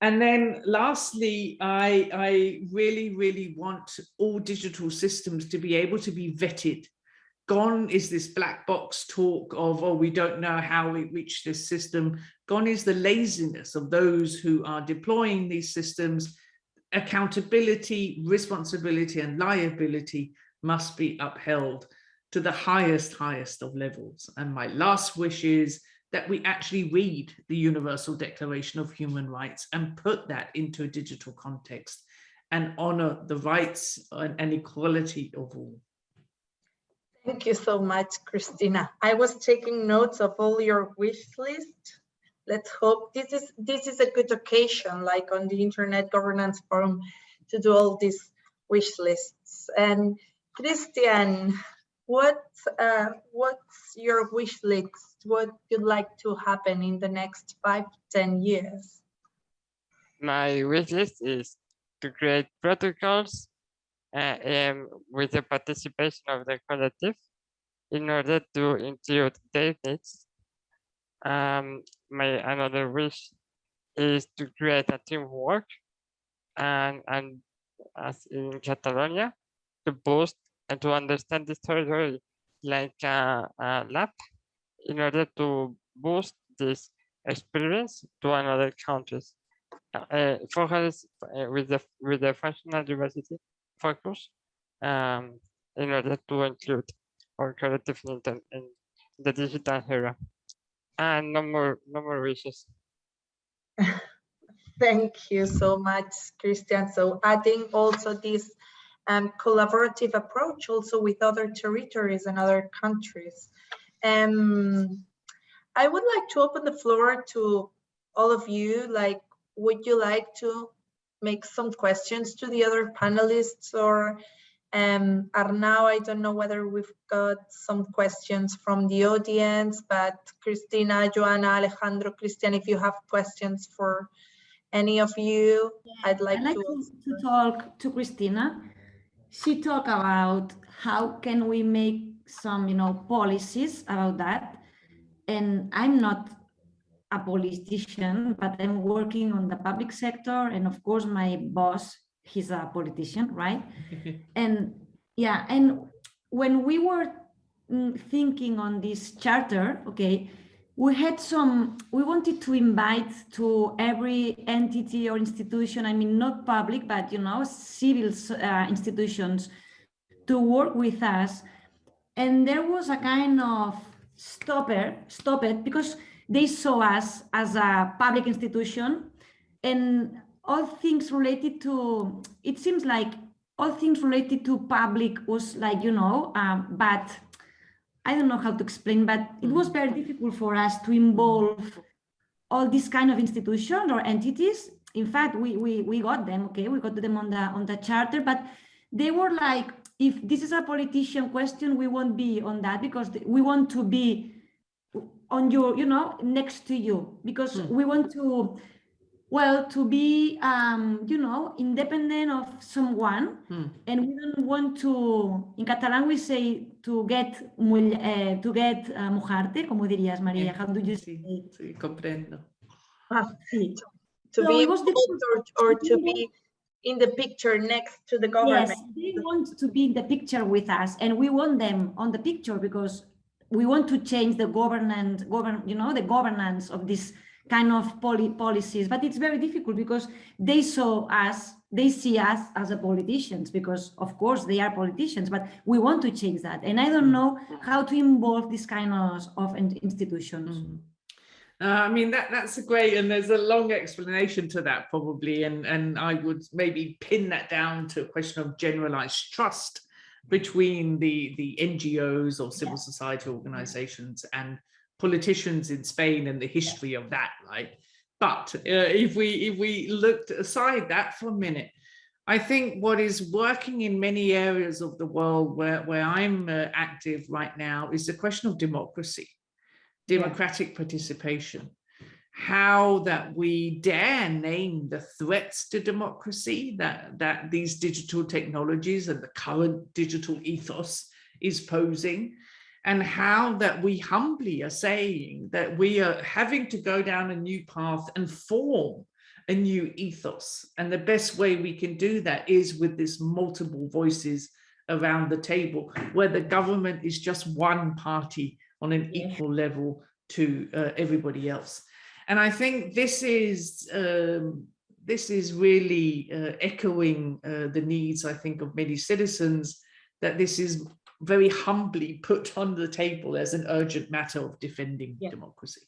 And then lastly, I, I really, really want all digital systems to be able to be vetted Gone is this black box talk of, oh, we don't know how we reach this system. Gone is the laziness of those who are deploying these systems. Accountability, responsibility and liability must be upheld to the highest, highest of levels. And my last wish is that we actually read the Universal Declaration of Human Rights and put that into a digital context and honor the rights and equality of all. Thank you so much, Christina. I was taking notes of all your wish list. Let's hope this is this is a good occasion, like on the Internet Governance Forum, to do all these wish lists. And Christian, what uh, what's your wish list? What you'd like to happen in the next five ten years? My wish list is to create protocols uh, um, with the participation of the collective in order to include their needs. Um, my another wish is to create a teamwork and, and as in Catalonia to boost and to understand this territory like a, a lab in order to boost this experience to another countries. Uh, for us, uh, with the with the functional diversity focus um, in order to include our collective intent in the digital era. And no more, no more wishes. Thank you so much, Christian. So adding also this um, collaborative approach also with other territories and other countries. Um, I would like to open the floor to all of you. Like, would you like to make some questions to the other panelists or um, Arnau, I don't know whether we've got some questions from the audience, but Christina, Joana, Alejandro, Christian, if you have questions for any of you, yeah, I'd like, like to, to, talk to Christina. She talked about how can we make some, you know, policies about that. And I'm not a politician, but I'm working on the public sector. And of course, my boss, he's a politician, right? and yeah, and when we were mm, thinking on this charter, okay, we had some, we wanted to invite to every entity or institution, I mean, not public, but, you know, civil uh, institutions to work with us. And there was a kind of stopper, stop it, because they saw us as a public institution. And all things related to, it seems like all things related to public was like, you know, um, but I don't know how to explain, but it was very difficult for us to involve all these kind of institutions or entities. In fact, we, we, we got them, okay, we got them on the, on the charter, but they were like, if this is a politician question, we won't be on that because we want to be on your, you know, next to you, because Hmm. we want to, well, to be, um, you know, independent of someone, Hmm. and we don't want to, in Catalan we say to get, mull- eh, to get uh, mojarte, como dirías, María, Yeah, how do you Sí, say? sí, comprendo. Sí. To So be it was or, or to be in the picture next to the government. Yes, they want to be in the picture with us and we want them on the picture because we want to change the governance, govern, you know, the governance of this kind of poli policies. But it's very difficult because they saw us, they see us as a politicians because of course they are politicians, but we want to change that. And I don't know how to involve this kind of, of institutions. Mm. Uh, I mean, that that's a great, and there's a long explanation to that probably, and, and I would maybe pin that down to a question of generalized trust between the, the NGOs or civil society organizations and politicians in Spain and the history of that, right? But uh, if we if we looked aside that for a minute, I think what is working in many areas of the world where, where I'm uh, active right now is the question of democracy democratic participation, how that we dare name the threats to democracy that, that these digital technologies and the current digital ethos is posing, and how that we humbly are saying that we are having to go down a new path and form a new ethos. And the best way we can do that is with this multiple voices around the table, where the government is just one party on an Yeah. equal level to uh, everybody else. And I think this is um, this is really uh, echoing uh, the needs, I think, of many citizens, that this is very humbly put on the table as an urgent matter of defending Yeah. democracy.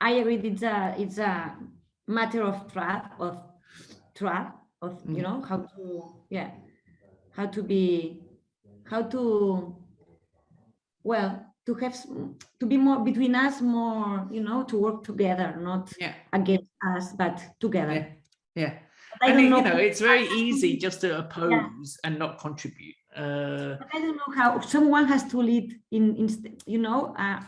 I agree. It's a it's a matter of trust of trust of you Mhm. know how to yeah how to be how to well to have to be more between us more you know to work together not Yeah, against us but together. yeah, yeah. I And don't know. you know, it's very I- I easy just to oppose and not contribute. Uh, I don't know how someone has to lead in, in you know, uh,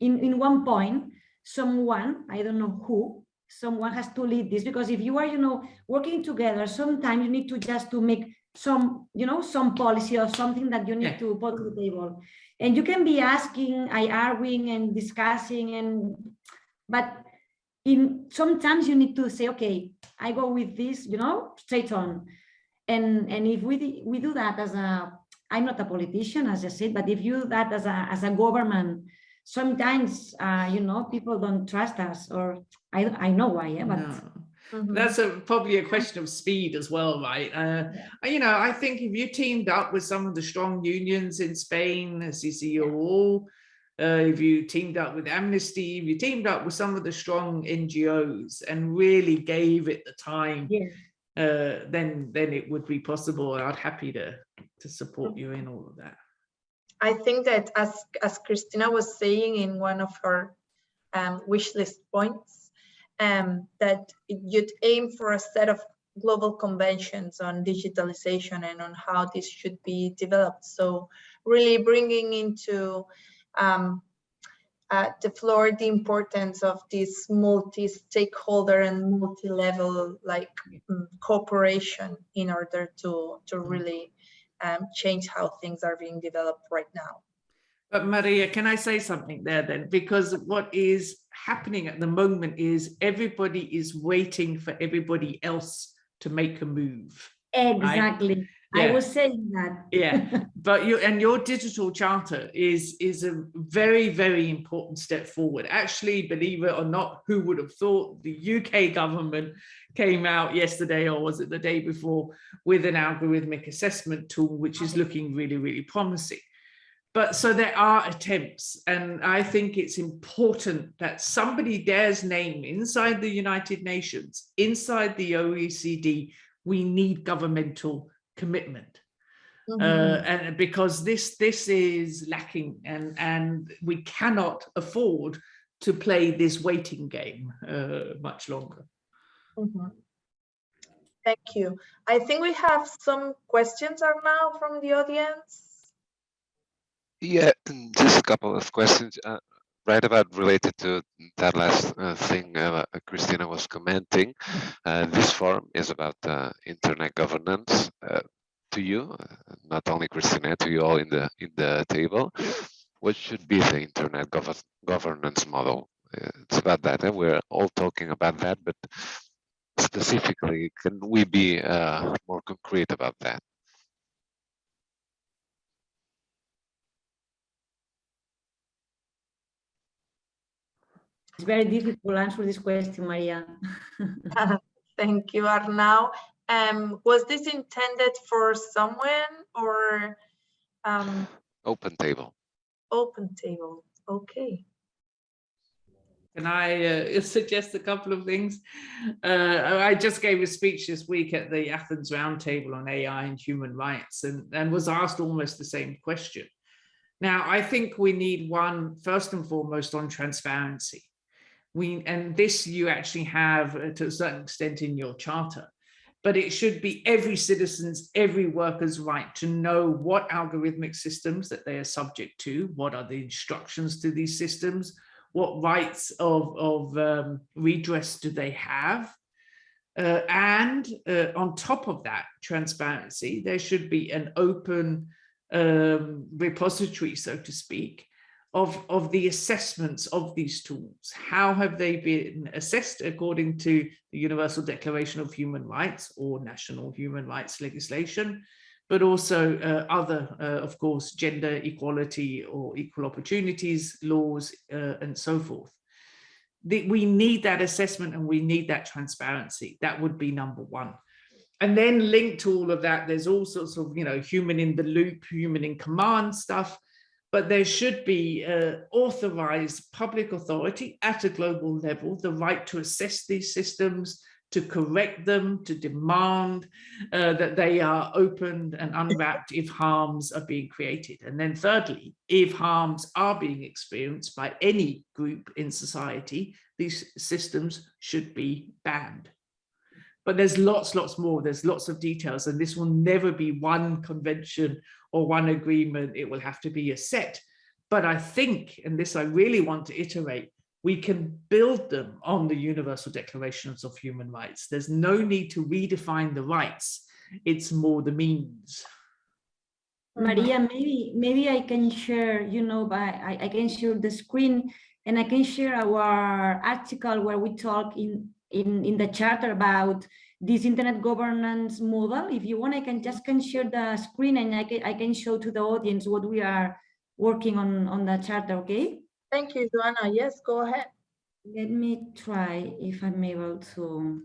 in, in one point, someone, I don't know who, someone has to lead this because if you are, you know, working together, sometimes you need to just to make some, you know, some policy or something that you need Yeah. to put on the table. And you can be asking, I arguing and discussing and, but in sometimes you need to say, okay, I go with this, you know, straight on. And, and if we, we do that as a, I'm not a politician, as I said, but if you do that as a, as a government, sometimes, uh, you know, people don't trust us or I, I know why, yeah, but no. Mhm. That's a, probably a question of speed as well, right? Uh, you know, I think if you teamed up with some of the strong unions in Spain, CCO, uh, if you teamed up with Amnesty, if you teamed up with some of the strong NGOs and really gave it the time, yeah, uh, then then it would be possible. I'd happy to to support you in all of that. I think that as, as Christina was saying in one of her um, wish list points, um, that you'd aim for a set of global conventions on digitalization and on how this should be developed. So really bringing into um, uh, the floor the importance of this multi-stakeholder and multi-level like mm, cooperation in order to, to really um, change how things are being developed right now. But Maria, can I say something there then? Because what is happening at the moment is everybody is waiting for everybody else to make a move. exactly. I Yeah. was saying that. Yeah, but you and your digital charter is is a very very important step forward. Actually, believe it or not, who would have thought the UK government came out yesterday or was it the day before with an algorithmic assessment tool which is looking really really promising. But so there are attempts, and I think it's important that somebody dares name inside the United Nations, inside the OECD, we need governmental commitment uh, and because this this is lacking and and we cannot afford to play this waiting game uh, much longer. Mhm. Thank you. I think we have some questions are now from the audience. Yeah, just a couple of questions. Uh, right about related to that last uh, thing uh, Christina was commenting. Uh, this forum is about uh, internet governance uh, to you, uh, not only Christina, to you all in the in the table. What should be the internet gov governance model? it's about that. and We're all talking about that, but specifically, can we be more concrete about that? It's very difficult to answer this question, Maria. Thank you, Arnau. Um, was this intended for someone or? Um, open table. Open table, okay. Can I uh, suggest a couple of things? Uh, I just gave a speech this week at the Athens Roundtable on AI and human rights and, and was asked almost the same question. Now, I think we need one, first and foremost, on transparency we and this you actually have uh, to a certain extent in your charter. But it should be every citizen's every worker's right to know what algorithmic systems that they are subject to what are the instructions to these systems what rights of, of um, redress do they have. Uh, and uh, on top of that transparency there should be an open um, repository so to speak of, of the assessments of these tools. How have they been assessed according to the Universal Declaration of Human Rights or national human rights legislation, but also uh, other, uh, of course, gender equality or equal opportunities laws uh, and so forth. The, we need that assessment and we need that transparency. That would be number one. And then linked to all of that, there's all sorts of, you know, human in the loop, human in command stuff, but there should be uh, authorized public authority at a global level, the right to assess these systems, to correct them, to demand uh, that they are opened and unwrapped if harms are being created. And then thirdly, if harms are being experienced by any group in society, these systems should be banned. But there's lots, lots more. There's lots of details, and this will never be one convention or one agreement. It will have to be a set. But I think, and this I really want to iterate, we can build them on the Universal Declarations of Human Rights. There's no need to redefine the rights. It's more the means. Maria, maybe maybe I can share, you know, by I, I can share the screen and I can share our article where we talk in in, in the charter about this internet governance model. If you want, I can just can share the screen and I can, I can show to the audience what we are working on, on the charter, okay? Thank you, Joana. Yes, go ahead. Let me try if I'm able to.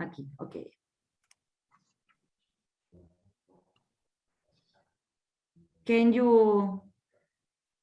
Okay, okay. Can you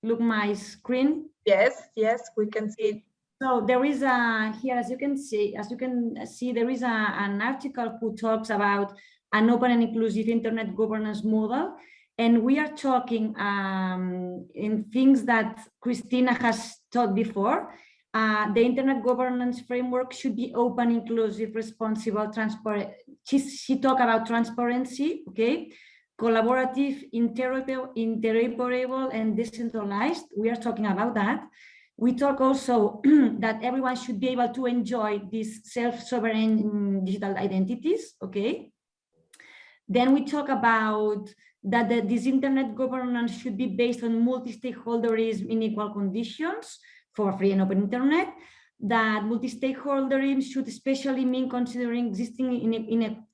look my screen? Yes, yes, we can see it. So there is a here, as you can see, as you can see, there is a, an article who talks about an open and inclusive internet governance model. And we are talking um, in things that Christina has taught before. Uh, the internet governance framework should be open, inclusive, responsible, transparent. She, she talked about transparency, okay? Collaborative, interoperable, interoperable, and decentralized. We are talking about that. We talk also that everyone should be able to enjoy these self-sovereign mm, digital identities, okay? Then we talk about that the, this internet governance should be based on multi-stakeholderism in equal conditions for free and open internet, that multi-stakeholderism should especially mean considering existing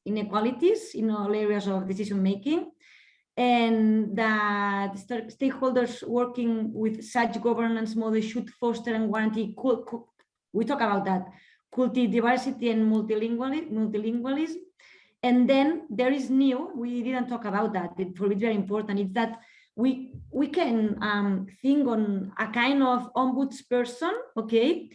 inequalities in all areas of decision making, and that stakeholders working with such governance models should foster and guarantee, we talk about that, culti diversity and multilingualism. And then there is new, we didn't talk about that, for me very important, it's that we, we can um, think on a kind of ombudsperson, okay,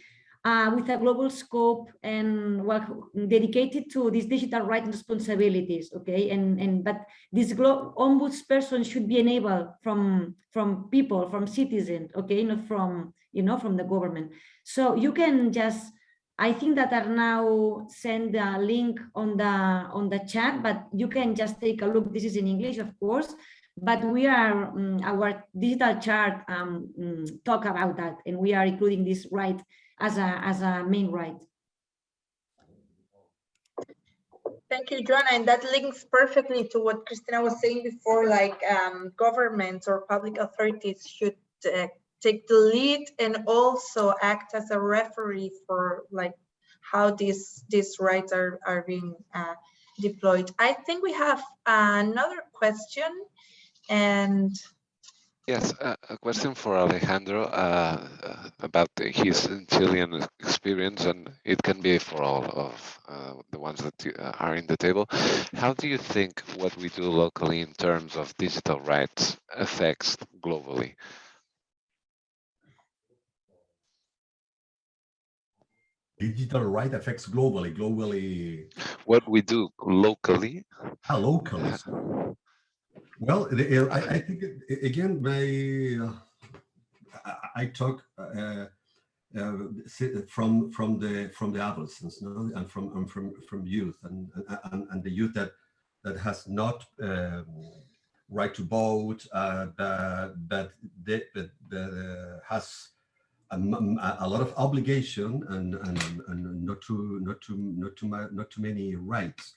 uh, with a global scope and well, dedicated to these digital rights and responsibilities. Okay, and and but this global ombudsperson should be enabled from from people, from citizens. Okay, not from you know from the government. So you can just. I think that Arnau send a link on the on the chat, but you can just take a look. This is in English, of course, But we are, um, our digital chart um, um, talk about that, and we are including this right as a, as a main right. Thank you, Joana. And that links perfectly to what Christina was saying before, like um, governments or public authorities should uh, take the lead and also act as a referee for like how these these rights are, are being uh, deployed. I think we have another question and Yes, uh, a question for Alejandro uh, uh, about his Chilean experience, and it can be for all of uh, the ones that uh, are in the table. How do you think what we do locally in terms of digital rights affects globally? Digital right affects globally, globally. What we do locally. Ah, locally. Well, the, I, I, think again, my uh, I, talk uh, uh, from from the from the adolescents, no? and from and from from youth, and, and and the youth that that has not um, right to vote, uh, that that, that, that has a, a, lot of obligation and, and and not too not too not too not too many rights,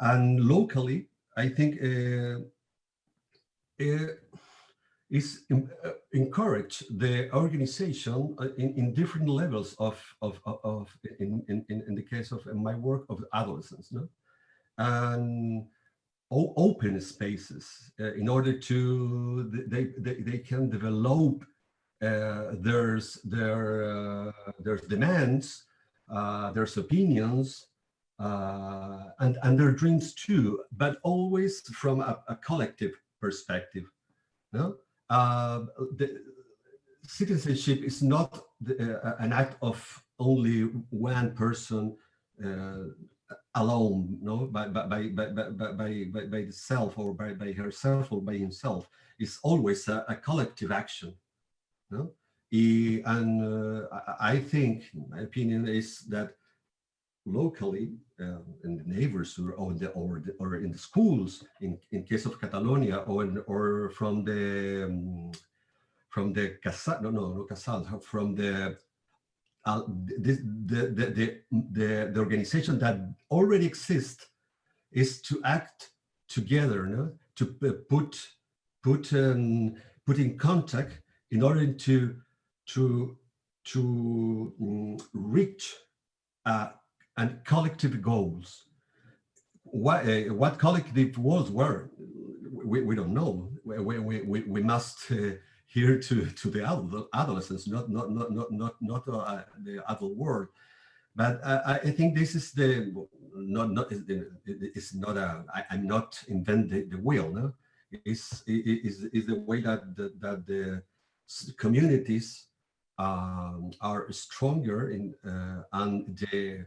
and locally, I think uh, is uh, encourage the organization uh, in, in different levels of, of, of in, in, in the case of my work of adolescents, no? and open spaces uh, in order to, they, they, they can develop uh, there's their, uh, their demands, their opinions, and, and their dreams too, but always from a, a collective perspective. No? Uh, the citizenship is not the, uh, an act of only one person uh, alone, no, by by by by by by, by itself or by by herself or by himself. It's always a, a collective action. No, and uh, I think, my opinion is that locally uh, in the neighbors or, or, the, or, the, or in the schools in, in case of Catalonia or, in, or from the um, from the Casal, no, no, no Casal, from the, uh, the, the, the, the, organization that already exists is to act together, no? to put, put, um, put in contact in order to, to, to um, reach a and collective goals. What, uh, what collective goals were, we, we don't know. We, we, we, we must uh, hear to, to the adolescents, not, not, not, not, not, not uh, the adult world. But I, I think this is the, not, not, it's not a, I, I'm not inventing the wheel, no? It's, is is the way that the, that the communities um, are stronger in uh, and the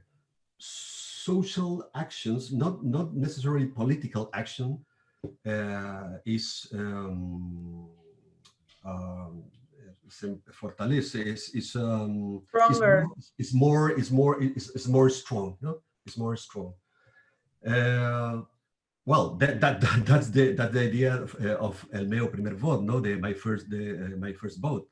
social actions, not, not necessarily political action, uh, is um, um, fortalece is is um stronger. is more is more is, is more strong no it's more strong. Uh, well that, that, that that's the that's the idea of, uh, of el meu primer vote no? The my first the uh, my first vote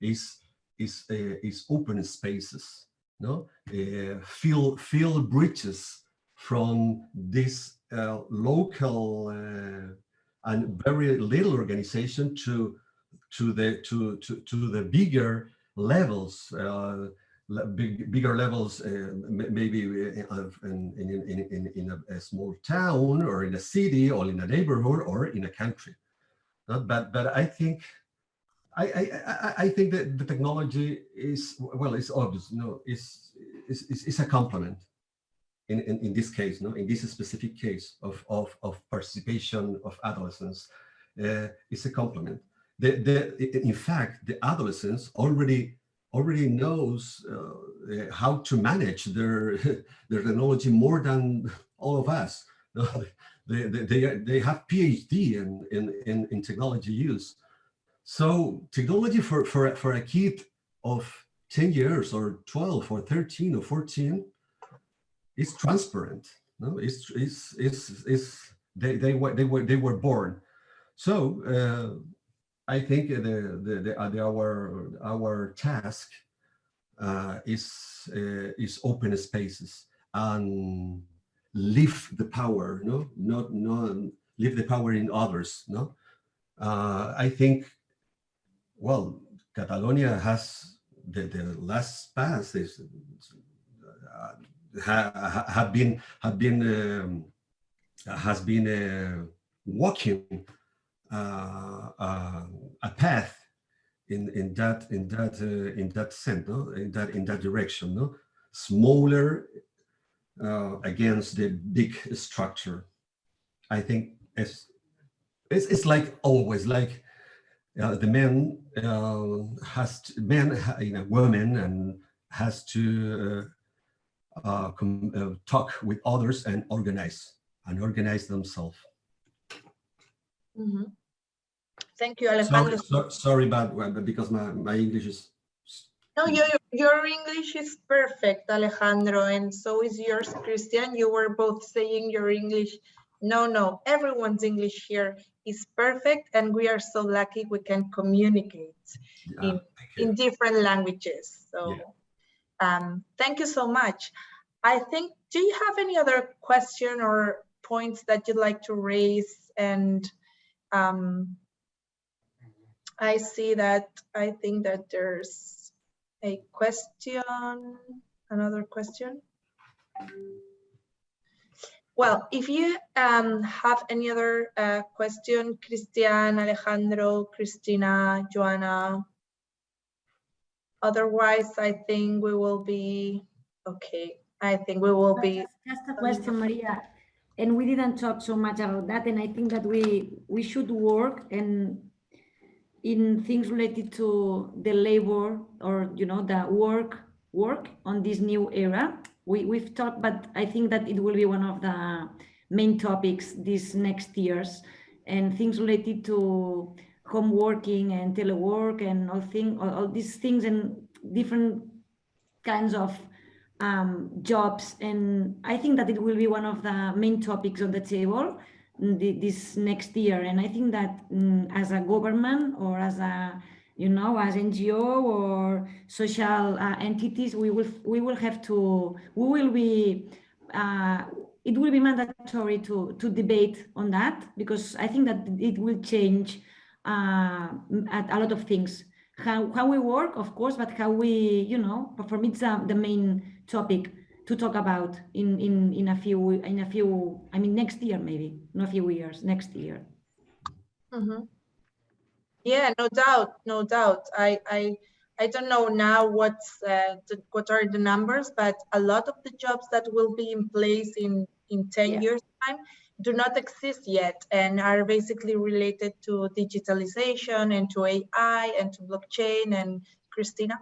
is is uh, is open spaces no, uh, fill, fill bridges from this uh, local uh, and very little organization to to the to to, to the bigger levels uh, big, bigger levels uh, maybe in, in, in, in, in a, a, small town or in a city or in a neighborhood or in a country. But but i think I, I, I think that the technology is, well, it's obvious, no, it's, it's, it's a complement in, in, in this case, no, in this specific case of, of, of participation of adolescents, uh, it's a complement. The, the, in fact, the adolescents already already knows uh, how to manage their their technology more than all of us. they, they, they, they have PhD in, in, in, in technology use. So technology for, for, for a kid of 10 years or 12 or 13 or 14 is transparent. No, it's, it's, it's, it's they, they, were, they, were, they were born. So uh, I think the, the, the, uh, the, our, our task uh, is, uh, is open spaces and leave the power, no, not, not leave the power in others, no. Uh, I think, well, Catalonia has the, the last pass is uh, ha, have been have been um, has been uh, walking uh, uh, a path in in that in that uh, in that sense, no? in that in that direction, no, smaller uh, against the big structure. I think it's it's, it's like always like uh, the men uh, has to, man you know woman and has to uh, uh, uh, talk with others and organize and organize themselves. Mm -hmm. Thank you, Alejandro. Sorry, so, sorry about because my, my English is. No, your, your English is perfect, Alejandro, and so is yours, Christian. You were both saying your English. No, no, everyone's English here is perfect, and we are so lucky we can communicate yeah, in, in different languages. So yeah. um, thank you so much. I think, do you have any other question or points that you'd like to raise and um, I see that I think that there's a question, another question. Well, if you um, have any other uh, question, Christian, Alejandro, Christina, Joana, otherwise I think we will be okay. I think we will be. Just a question, Maria. And we didn't talk so much about that. And I think that we we should work and in things related to the labor or you know the work work on this new era we, we've talked but i think that it will be one of the main topics these next years and things related to home working and telework and all thing all, all these things and different kinds of um, jobs and i think that it will be one of the main topics on the table this next year. And I think that um, as a government or as a, you know, as NGO or social uh, entities, we will we will have to we will be uh, it will be mandatory to to debate on that because I think that it will change uh, a lot of things. How how we work, of course, but how we you know for me it's uh, the main topic to talk about in in in a few in a few i mean next year maybe not a few years next year mm -hmm. Yeah no doubt no doubt i i i don't know now what's uh, the, what are the numbers but a lot of the jobs that will be in place in in 10 yeah. years time do not exist yet and are basically related to digitalization and to ai and to blockchain and christina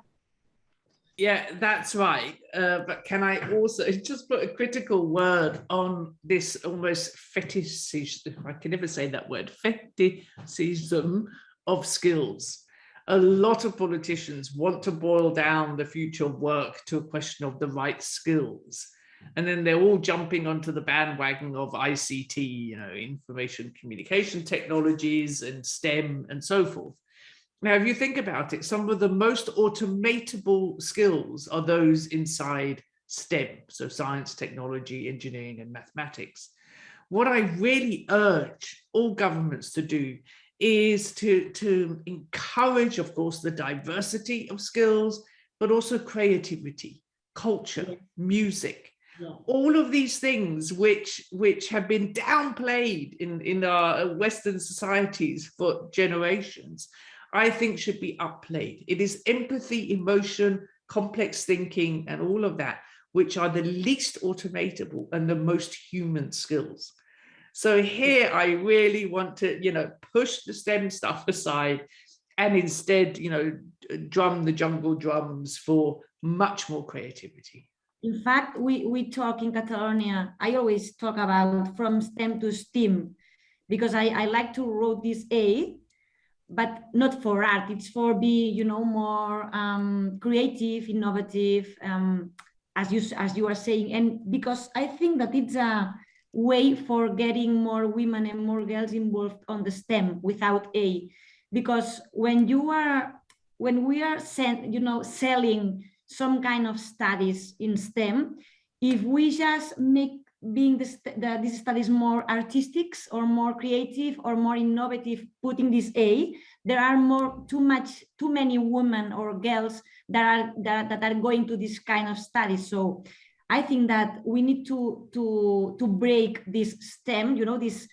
yeah, that's right. Uh, but can I also just put a critical word on this almost fetishism, I can never say that word, fetishism of skills. A lot of politicians want to boil down the future of work to a question of the right skills. And then they're all jumping onto the bandwagon of ICT, you know, information communication technologies and STEM and so forth. Now, if you think about it, some of the most automatable skills are those inside STEM, so science, technology, engineering, and mathematics. What I really urge all governments to do is to, to encourage, of course, the diversity of skills, but also creativity, culture, yeah. music, yeah. all of these things which which have been downplayed in, in our Western societies for generations I think should be upplayed. It is empathy, emotion, complex thinking, and all of that, which are the least automatable and the most human skills. So here I really want to, you know, push the STEM stuff aside and instead, you know, drum the jungle drums for much more creativity. In fact, we, we talk in Catalonia, I always talk about from STEM to STEAM because I, I like to wrote this A but not for art. It's for be, you know, more um, creative, innovative, um, as you as you are saying. And because I think that it's a way for getting more women and more girls involved on the STEM without A. Because when you are, when we are sent, you know, selling some kind of studies in STEM, if we just make being this, the, these studies more artistic or more creative or more innovative, putting this A, there are more too much, too many women or girls that are that, that are going to this kind of studies. So I think that we need to to to break this stem, you know, this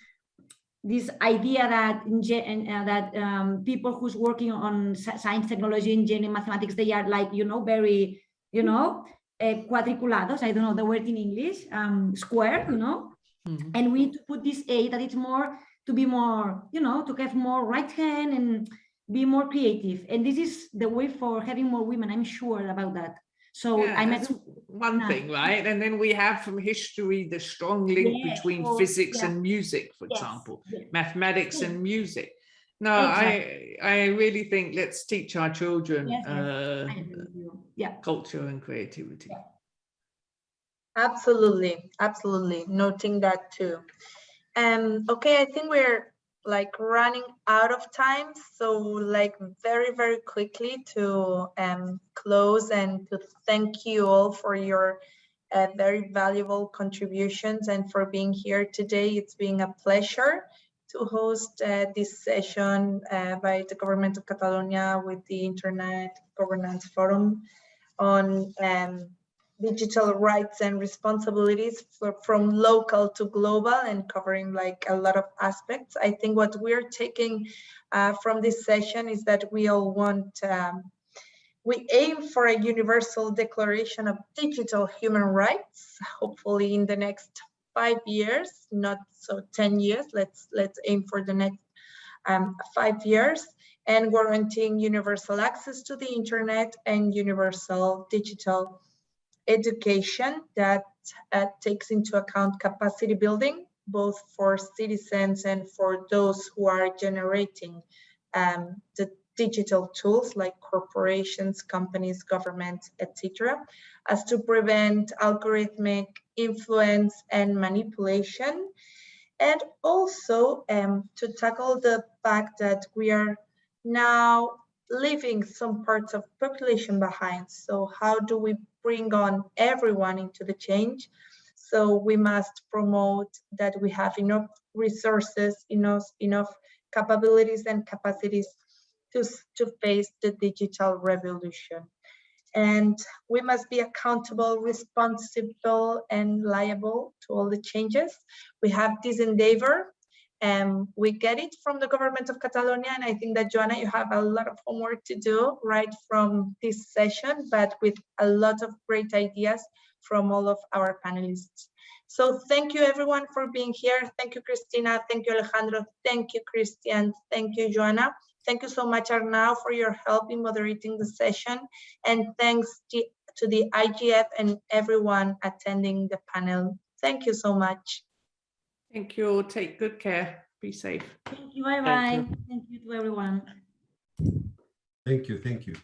this idea that uh, that um, people who's working on science, technology, engineering, mathematics, they are like you know very you know uh, cuadriculados. I don't know the word in English, um, square, you know. Mm -hmm. And we need to put this A that it's more to be more, you know, to have more right hand and be more creative. And this is the way for having more women. I'm sure about that. So yeah, I met one uh, thing, right? And then we have from history the strong link yeah, between or, physics yeah. and music, for yes, example, yes. mathematics and music. No, exactly. I I really think let's teach our children yes, uh, yeah. culture and creativity. Absolutely, absolutely. Noting that too. Um, okay, I think we're like running out of time. So like very, very quickly to um, close and to thank you all for your uh, very valuable contributions and for being here today. It's been a pleasure to host uh, this session uh, by the Government of Catalonia with the Internet Governance Forum on um, digital rights and responsibilities for, from local to global and covering like a lot of aspects. I think what we're taking uh, from this session is that we all want, um, we aim for a universal declaration of digital human rights, hopefully in the next five years, not so 10 years, let's, let's aim for the next um, five years and guaranteeing universal access to the internet and universal digital education that uh, takes into account capacity building, both for citizens and for those who are generating um, the digital tools like corporations, companies, governments, etc., as to prevent algorithmic influence and manipulation, and also um, to tackle the fact that we are now leaving some parts of population behind. So how do we bring on everyone into the change? So we must promote that we have enough resources, enough, enough capabilities and capacities to, to face the digital revolution. And we must be accountable, responsible, and liable to all the changes. We have this endeavor and we get it from the government of Catalonia. And I think that Joana, you have a lot of homework to do right from this session, but with a lot of great ideas from all of our panelists. So thank you everyone for being here. Thank you, Christina. Thank you, Alejandro. Thank you, Christian. Thank you, Joana. Thank you so much, Arnau, for your help in moderating the session. And thanks to the IGF and everyone attending the panel. Thank you so much. Thank you. Take good care. Be safe. Thank you. Bye bye. Thank you, thank you to everyone. Thank you. Thank you.